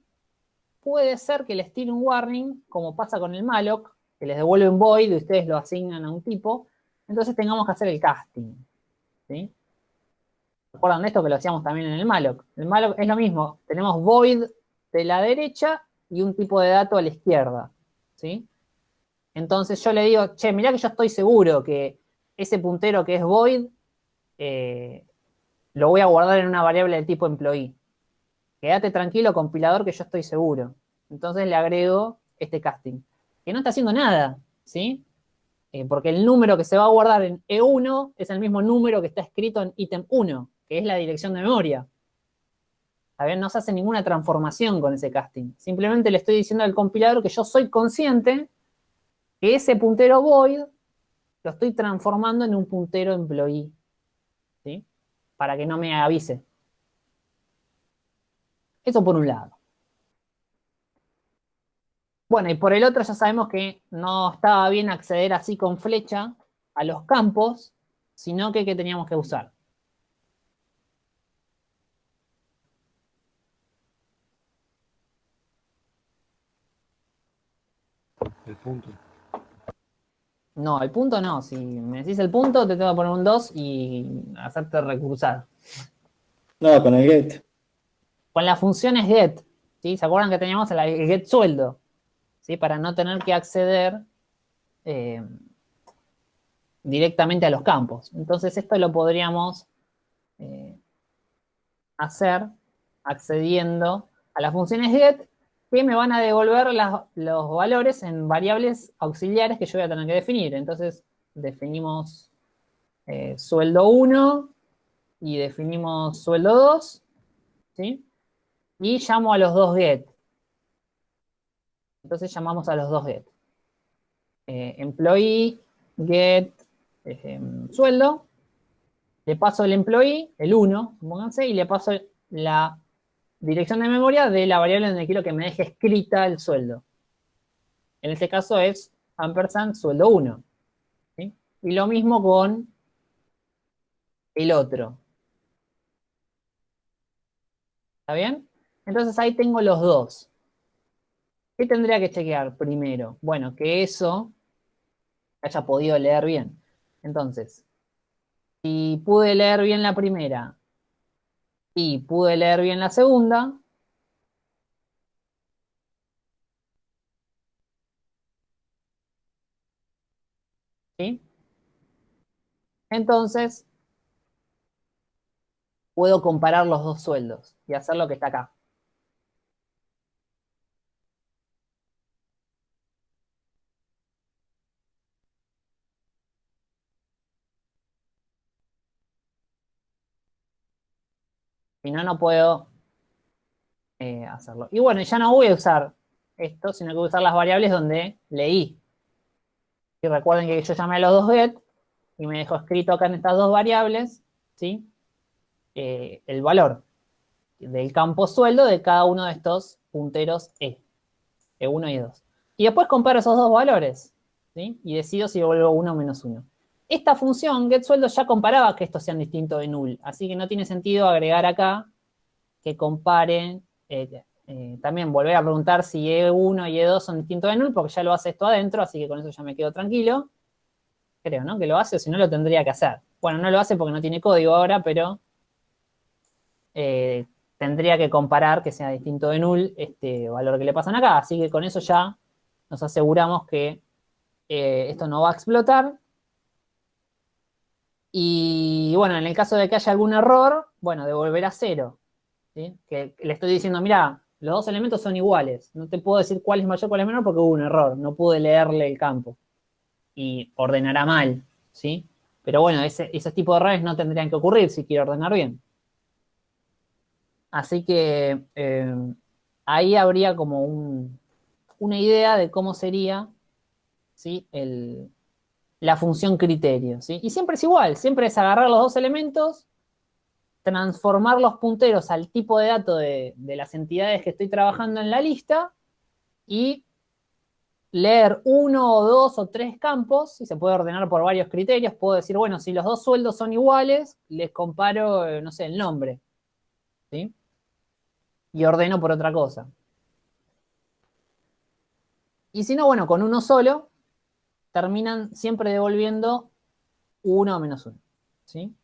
puede ser que les tire un warning, como pasa con el malloc, que les devuelve un void y ustedes lo asignan a un tipo, entonces tengamos que hacer el casting. ¿sí? ¿Recuerdan esto que lo hacíamos también en el malloc? El malloc es lo mismo, tenemos void de la derecha y un tipo de dato a la izquierda, ¿sí? Entonces yo le digo, che, mirá que yo estoy seguro que ese puntero que es void eh, lo voy a guardar en una variable de tipo employee. Quédate tranquilo, compilador, que yo estoy seguro. Entonces le agrego este casting. que no está haciendo nada, ¿sí? Eh, porque el número que se va a guardar en E1 es el mismo número que está escrito en ítem 1, que es la dirección de memoria. A no se hace ninguna transformación con ese casting. Simplemente le estoy diciendo al compilador que yo soy consciente que ese puntero void lo estoy transformando en un puntero employee. ¿Sí? Para que no me avise. Eso por un lado. Bueno, y por el otro ya sabemos que no estaba bien acceder así con flecha a los campos, sino que ¿qué teníamos que usar? El punto. No, el punto no. Si me decís el punto, te tengo que poner un 2 y hacerte recursar. No, con el get. Con las funciones get. ¿sí? ¿Se acuerdan que teníamos el get sueldo? ¿Sí? Para no tener que acceder eh, directamente a los campos. Entonces esto lo podríamos eh, hacer accediendo a las funciones get que me van a devolver los valores en variables auxiliares que yo voy a tener que definir. Entonces definimos eh, sueldo 1 y definimos sueldo 2, ¿sí? Y llamo a los dos get. Entonces llamamos a los dos get. Eh, employee, get, sueldo. Le paso el employee, el 1, pónganse, y le paso la dirección de memoria de la variable donde quiero que me deje escrita el sueldo. En este caso es ampersand sueldo 1. Y lo mismo con el otro. ¿Está bien? Entonces ahí tengo los dos. ¿Qué tendría que chequear primero? Bueno, que eso haya podido leer bien. Entonces, si pude leer bien la primera y pude leer bien la segunda, ¿sí? Entonces, puedo comparar los dos sueldos y hacer lo que está acá. Si no, no puedo eh, hacerlo. Y bueno, ya no voy a usar esto, sino que voy a usar las variables donde leí. Y recuerden que yo llamé a los dos get y me dejó escrito acá en estas dos variables, ¿sí? Eh, el valor del campo sueldo de cada uno de estos punteros E, E1 y E2. Y después comparo esos dos valores, ¿sí? Y decido si vuelvo 1 o menos 1. Esta función, getSueldo, ya comparaba que estos sean distintos de null, así que no tiene sentido agregar acá que comparen, eh, eh, también volver a preguntar si E1 y E2 son distintos de null, porque ya lo hace esto adentro, así que con eso ya me quedo tranquilo. Creo, ¿no? Que lo hace, o si no lo tendría que hacer. Bueno, no lo hace porque no tiene código ahora, pero eh, tendría que comparar que sea distinto de null este valor que le pasan acá. Así que con eso ya nos aseguramos que esto no va a explotar y bueno, en el caso de que haya algún error, bueno, devolverá cero. Que le estoy diciendo, mira, los dos elementos son iguales. No te puedo decir cuál es mayor, cuál es menor porque hubo un error. No pude leerle el campo. Y ordenará mal, ¿sí? Pero bueno, ese, ese tipo de errores no tendrían que ocurrir si quiero ordenar bien. Así que eh, ahí habría como una idea de cómo sería ¿sí? el, la función criterio, ¿sí? Y siempre es igual, siempre es agarrar los dos elementos, transformar los punteros al tipo de dato de, las entidades que estoy trabajando en la lista y leer uno o dos o tres campos, y se puede ordenar por varios criterios, puedo decir, bueno, si los dos sueldos son iguales, les comparo, eh, no sé, el nombre, ¿sí? Y ordeno por otra cosa. Y si no, bueno, con uno solo, terminan siempre devolviendo 1 menos 1. ¿sí?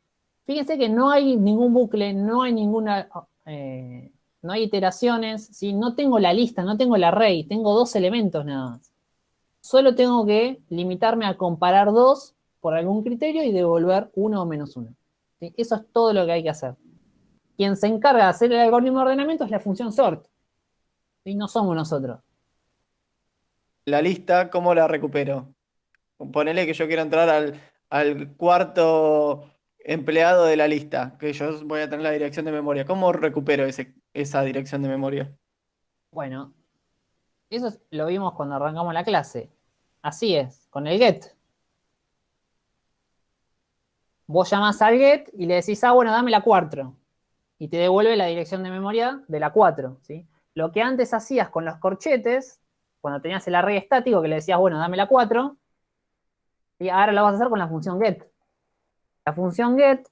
Fíjense que no hay ningún bucle, no hay ninguna, eh, no hay iteraciones, ¿sí? no tengo la lista, no tengo el array, tengo dos elementos nada más. Solo tengo que limitarme a comparar dos por algún criterio y devolver 1 o menos 1. Eso es todo lo que hay que hacer. Quien se encarga de hacer el algoritmo de ordenamiento es la función sort. y No somos nosotros. la lista, ¿cómo la recupero? Ponele que yo quiero entrar al, cuarto empleado de la lista, que yo voy a tener la dirección de memoria. ¿Cómo recupero esa dirección de memoria? Bueno, eso es- lo vimos cuando arrancamos la clase. Así es, con el get. Vos llamás al get y le decís, ah, bueno, dame la 4. Y te devuelve la dirección de memoria de la 4, ¿sí? Lo que antes hacías con los corchetes, cuando tenías el array estático que le decías, bueno, dame la 4, y ahora lo vas a hacer con la función get. La función get,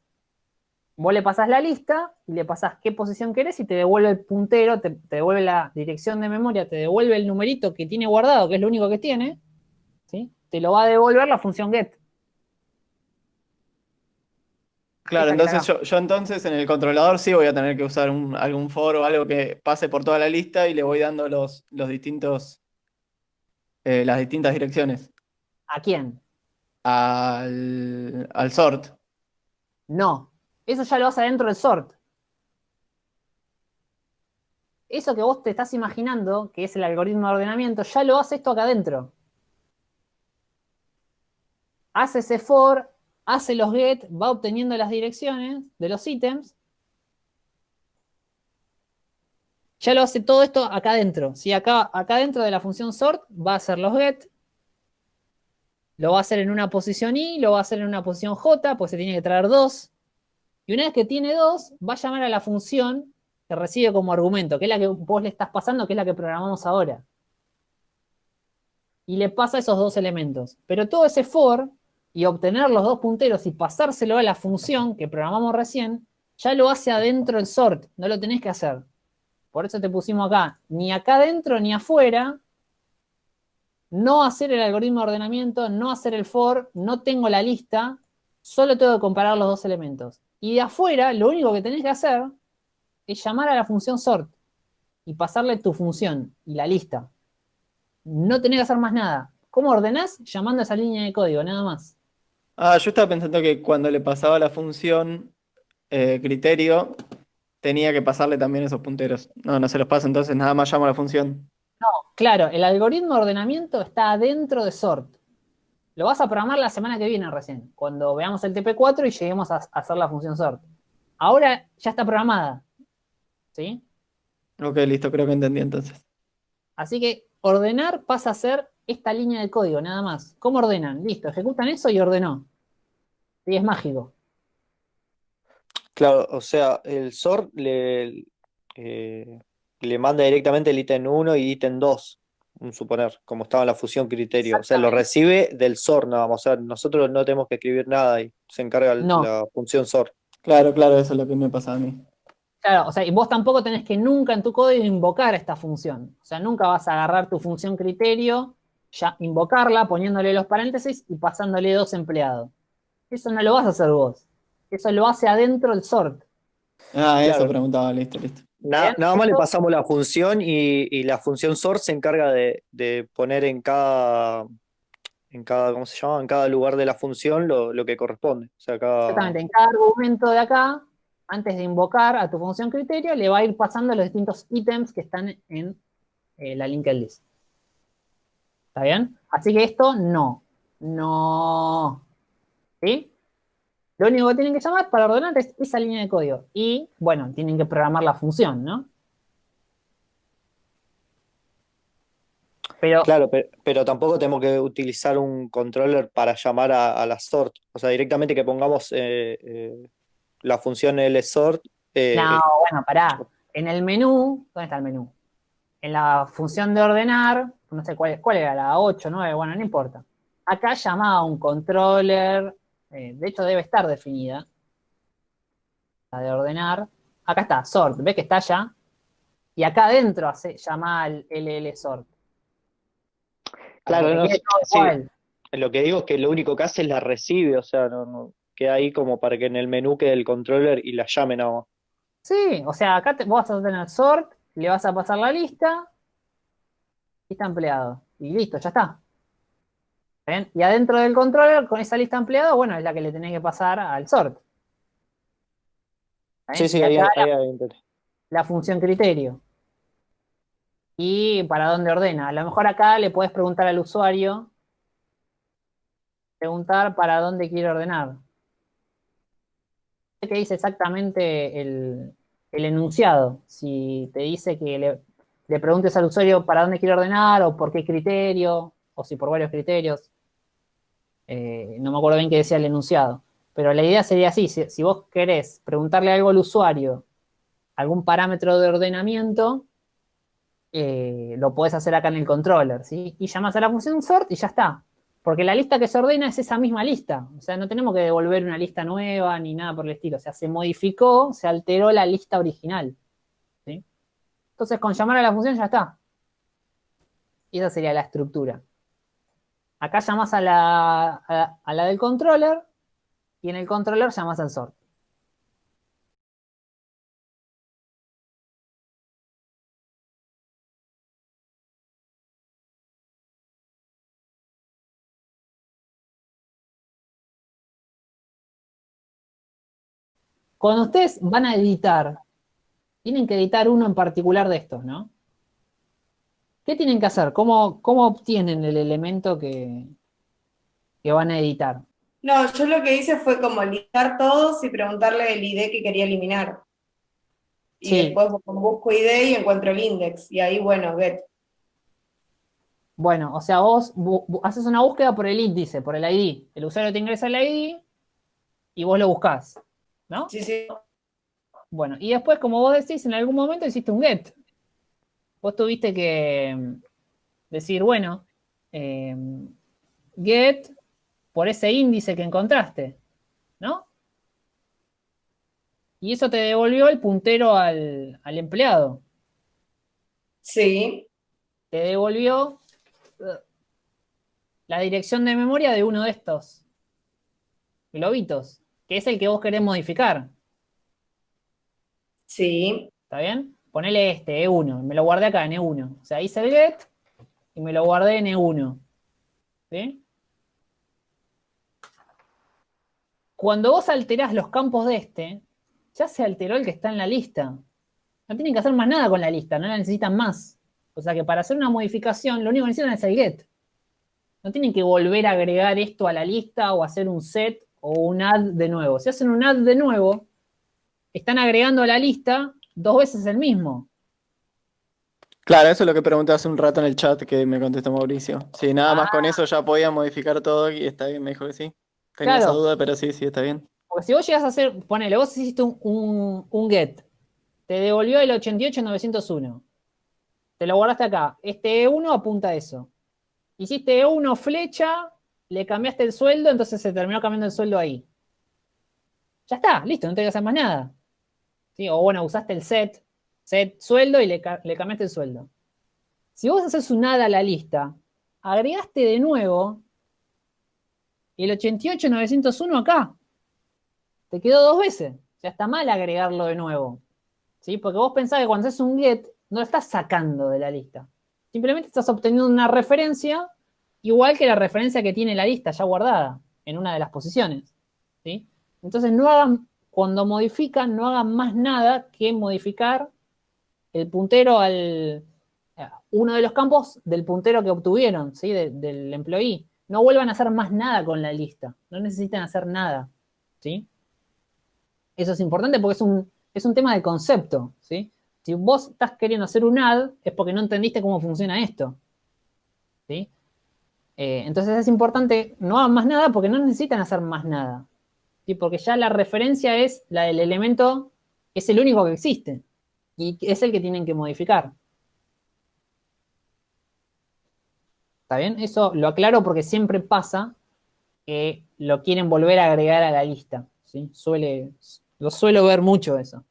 vos le pasás la lista y le pasás qué posición querés y te devuelve el puntero, te, te devuelve la dirección de memoria, te devuelve el numerito que tiene guardado, que es lo único que tiene, ¿sí? Te lo va a devolver la función get. Claro, entonces yo entonces en el controlador sí voy a tener que usar un- algún for o algo que pase por toda la lista y le voy dando los, los distintos, eh, las distintas direcciones ¿A quién? Al, al sort. No. Eso ya lo hace adentro del sort. Eso que vos te estás imaginando, que es el algoritmo de ordenamiento, ya lo hace esto acá adentro. Hace ese for, hace los get, va obteniendo las direcciones de los ítems. Ya lo hace todo esto acá adentro. ¿sí? Acá, acá dentro de la función sort va a hacer los get, lo va a hacer en una posición i, lo va a hacer en una posición j, pues se tiene que traer dos. Y una vez que tiene dos, va a llamar a la función que recibe como argumento, que es la que vos le estás pasando, que es la que programamos ahora. Y le pasa esos dos elementos. Pero todo ese for y obtener los dos punteros y pasárselo a la función que programamos recién, ya lo hace adentro el sort, no lo tenés que hacer. Por eso te pusimos acá, ni acá adentro ni afuera, no hacer el algoritmo de ordenamiento, no hacer el for, no tengo la lista, solo tengo que comparar los dos elementos. Y de afuera, lo único que tenés que hacer es llamar a la función sort y pasarle tu función y la lista. No tenés que hacer más nada. ¿Cómo ordenás? Llamando a esa línea de código, nada más. Ah, yo estaba pensando que cuando le pasaba la función eh, criterio, tenía que pasarle también esos punteros. No, no se los pasa, entonces nada más llamo a la función. Claro, el algoritmo de ordenamiento está adentro de sort. Lo vas a programar la semana que viene recién, cuando veamos el TP4 y lleguemos a, hacer la función sort. Ahora ya está programada. ¿Sí? Ok, listo, creo que entendí entonces. Así que ordenar pasa a ser esta línea de código, nada más. ¿Cómo ordenan? Listo, ejecutan eso y ordenó. Y es mágico. Claro, o sea, el sort le, eh, le manda directamente el ítem 1 y ítem 2, un suponer, como estaba en la fusión criterio. O sea, lo recibe del sort nada más. O sea, nosotros no tenemos que escribir nada y se encarga No. la función sort. Claro, claro, eso es lo que me pasa a mí. Claro, o sea, y vos tampoco tenés que nunca en tu código invocar esta función. O sea, nunca vas a agarrar tu función criterio, ya invocarla, poniéndole los paréntesis y pasándole dos empleados. Eso no lo vas a hacer vos. Eso lo hace adentro el sort. Ah, eso Claro. preguntaba, listo, listo. Nada, más le pasamos la función y, y la función sort se encarga de, de poner en cada, en cada, ¿cómo se llama? En cada lugar de la función lo, lo que corresponde. O sea, cada, Exactamente, en cada argumento de acá, antes de invocar a tu función criterio, le va a ir pasando los distintos ítems que están en eh, la linked list. ¿Está bien? Así que esto no. No. ¿Sí? Lo único que tienen que llamar para ordenar es esa línea de código. Y, bueno, tienen que programar la función, ¿no? Pero, Claro, pero, pero tampoco tenemos que utilizar un controller para llamar a, a la sort. O sea, directamente que pongamos eh, eh, la función lsort. eh, no, bueno, pará. En el menú, ¿dónde está el menú? En la función de ordenar, no sé cuál, cuál era, la 8, 9, bueno, no importa. Acá llamaba a un controller, eh, de hecho debe estar definida, la de ordenar. Acá está, sort, ¿ves que está allá? Y acá adentro hace, llama al LL sort. Claro, no, sí. Lo que digo es que lo único que hace es la recibe, o sea, no, no queda ahí como para que en el menú quede el controller y la llame nada más. Sí, o sea, acá te, vos vas a tener sort, le vas a pasar la lista, lista empleado. Y listo, ya está. Y adentro del controller, con esa lista empleado, bueno, es la que le tenés que pasar al sort. Sí, sí, ahí, acá ahí, la función criterio. y para dónde ordena. A lo mejor acá le puedes preguntar al usuario, preguntar para dónde quiere ordenar. ¿Qué dice exactamente el, enunciado? Si te dice que le, preguntes al usuario para dónde quiere ordenar o por qué criterio, o si por varios criterios. Eh, no me acuerdo bien qué decía el enunciado. Pero la idea sería así, si, vos querés preguntarle algo al usuario, algún parámetro de ordenamiento, eh, lo podés hacer acá en el controller, ¿sí? Y llamas a la función sort y ya está. Porque la lista que se ordena es esa misma lista. O sea, no tenemos que devolver una lista nueva ni nada por el estilo. O sea, se modificó, se alteró la lista original. Entonces, con llamar a la función ya está. Y esa sería la estructura. Acá llamas a la, a la del controller y en el controller llamas al sort. Cuando ustedes van a editar, tienen que editar uno en particular de estos, ¿no? ¿Qué tienen que hacer? ¿Cómo, cómo obtienen el elemento que, que van a editar? No, yo lo que hice fue como listar todos y preguntarle el ID que quería eliminar. Y después busco ID y encuentro el index. Y ahí, bueno, get. Bueno, o sea, vos haces una búsqueda por el índice, por el ID. El usuario te ingresa el ID y vos lo buscás. ¿no? Sí, sí. Bueno, y después, como vos decís, en algún momento hiciste un get. Vos tuviste que mm, decir, bueno, em, get por ese índice que encontraste, ¿no? Y eso te devolvió el puntero al, al empleado. Sí. Te devolvió uh, la dirección de memoria de uno de estos globitos que es el que vos querés modificar. Sí. ¿Está bien? Ponele este, E1, me lo guardé acá en E1. O sea, hice el get y me lo guardé en E1. ¿Sí? Cuando vos alterás los campos de este, ya se alteró el que está en la lista. No tienen que hacer más nada con la lista, no la necesitan más. O sea que para hacer una modificación, lo único que necesitan es el get. No tienen que volver a agregar esto a la lista o hacer un set o un add de nuevo. Si hacen un add de nuevo, están agregando a la lista dos veces el mismo. Claro, eso es lo que pregunté hace un rato en el chat que me contestó Mauricio. Sí, nada más con ah. eso ya podía modificar todo y está bien, me dijo que sí. Tenía esa duda, pero sí, sí, está bien. Porque si vos llegas a hacer, ponele, vos hiciste un, un get, te devolvió el 88901. Te lo guardaste acá. Este E1 apunta a eso. Hiciste E1 flecha, le cambiaste el sueldo, entonces se terminó cambiando el sueldo ahí. Ya está, listo, no te que hacer más nada. O bueno, usaste el set, set sueldo y le, cambiaste el sueldo. Si vos haces un nada a la lista, agregaste de nuevo el 88901 acá. Te quedó dos veces. Ya está mal agregarlo de nuevo. ¿Sí? Porque vos pensás que cuando haces un get, no lo estás sacando de la lista. Simplemente estás obteniendo una referencia igual que la referencia que tiene la lista ya guardada en una de las posiciones. ¿sí? Entonces no hagan, cuando modifican, no hagan más nada que modificar el puntero al uno de los campos del puntero que obtuvieron, ¿sí? del employee. No vuelvan a hacer más nada con la lista. No necesitan hacer nada. ¿sí? Eso es importante porque es un, es un tema de concepto. ¿sí? Si vos estás queriendo hacer un add, es porque no entendiste cómo funciona esto. ¿sí? Eh, entonces es importante, no hagan más nada porque no necesitan hacer más nada. Porque ya la referencia es la del elemento, es el único que existe. Y es el que tienen que modificar. ¿Está bien? Eso lo aclaro porque siempre pasa que lo quieren volver a agregar a la lista. ¿sí? Suele, lo suelo ver mucho eso.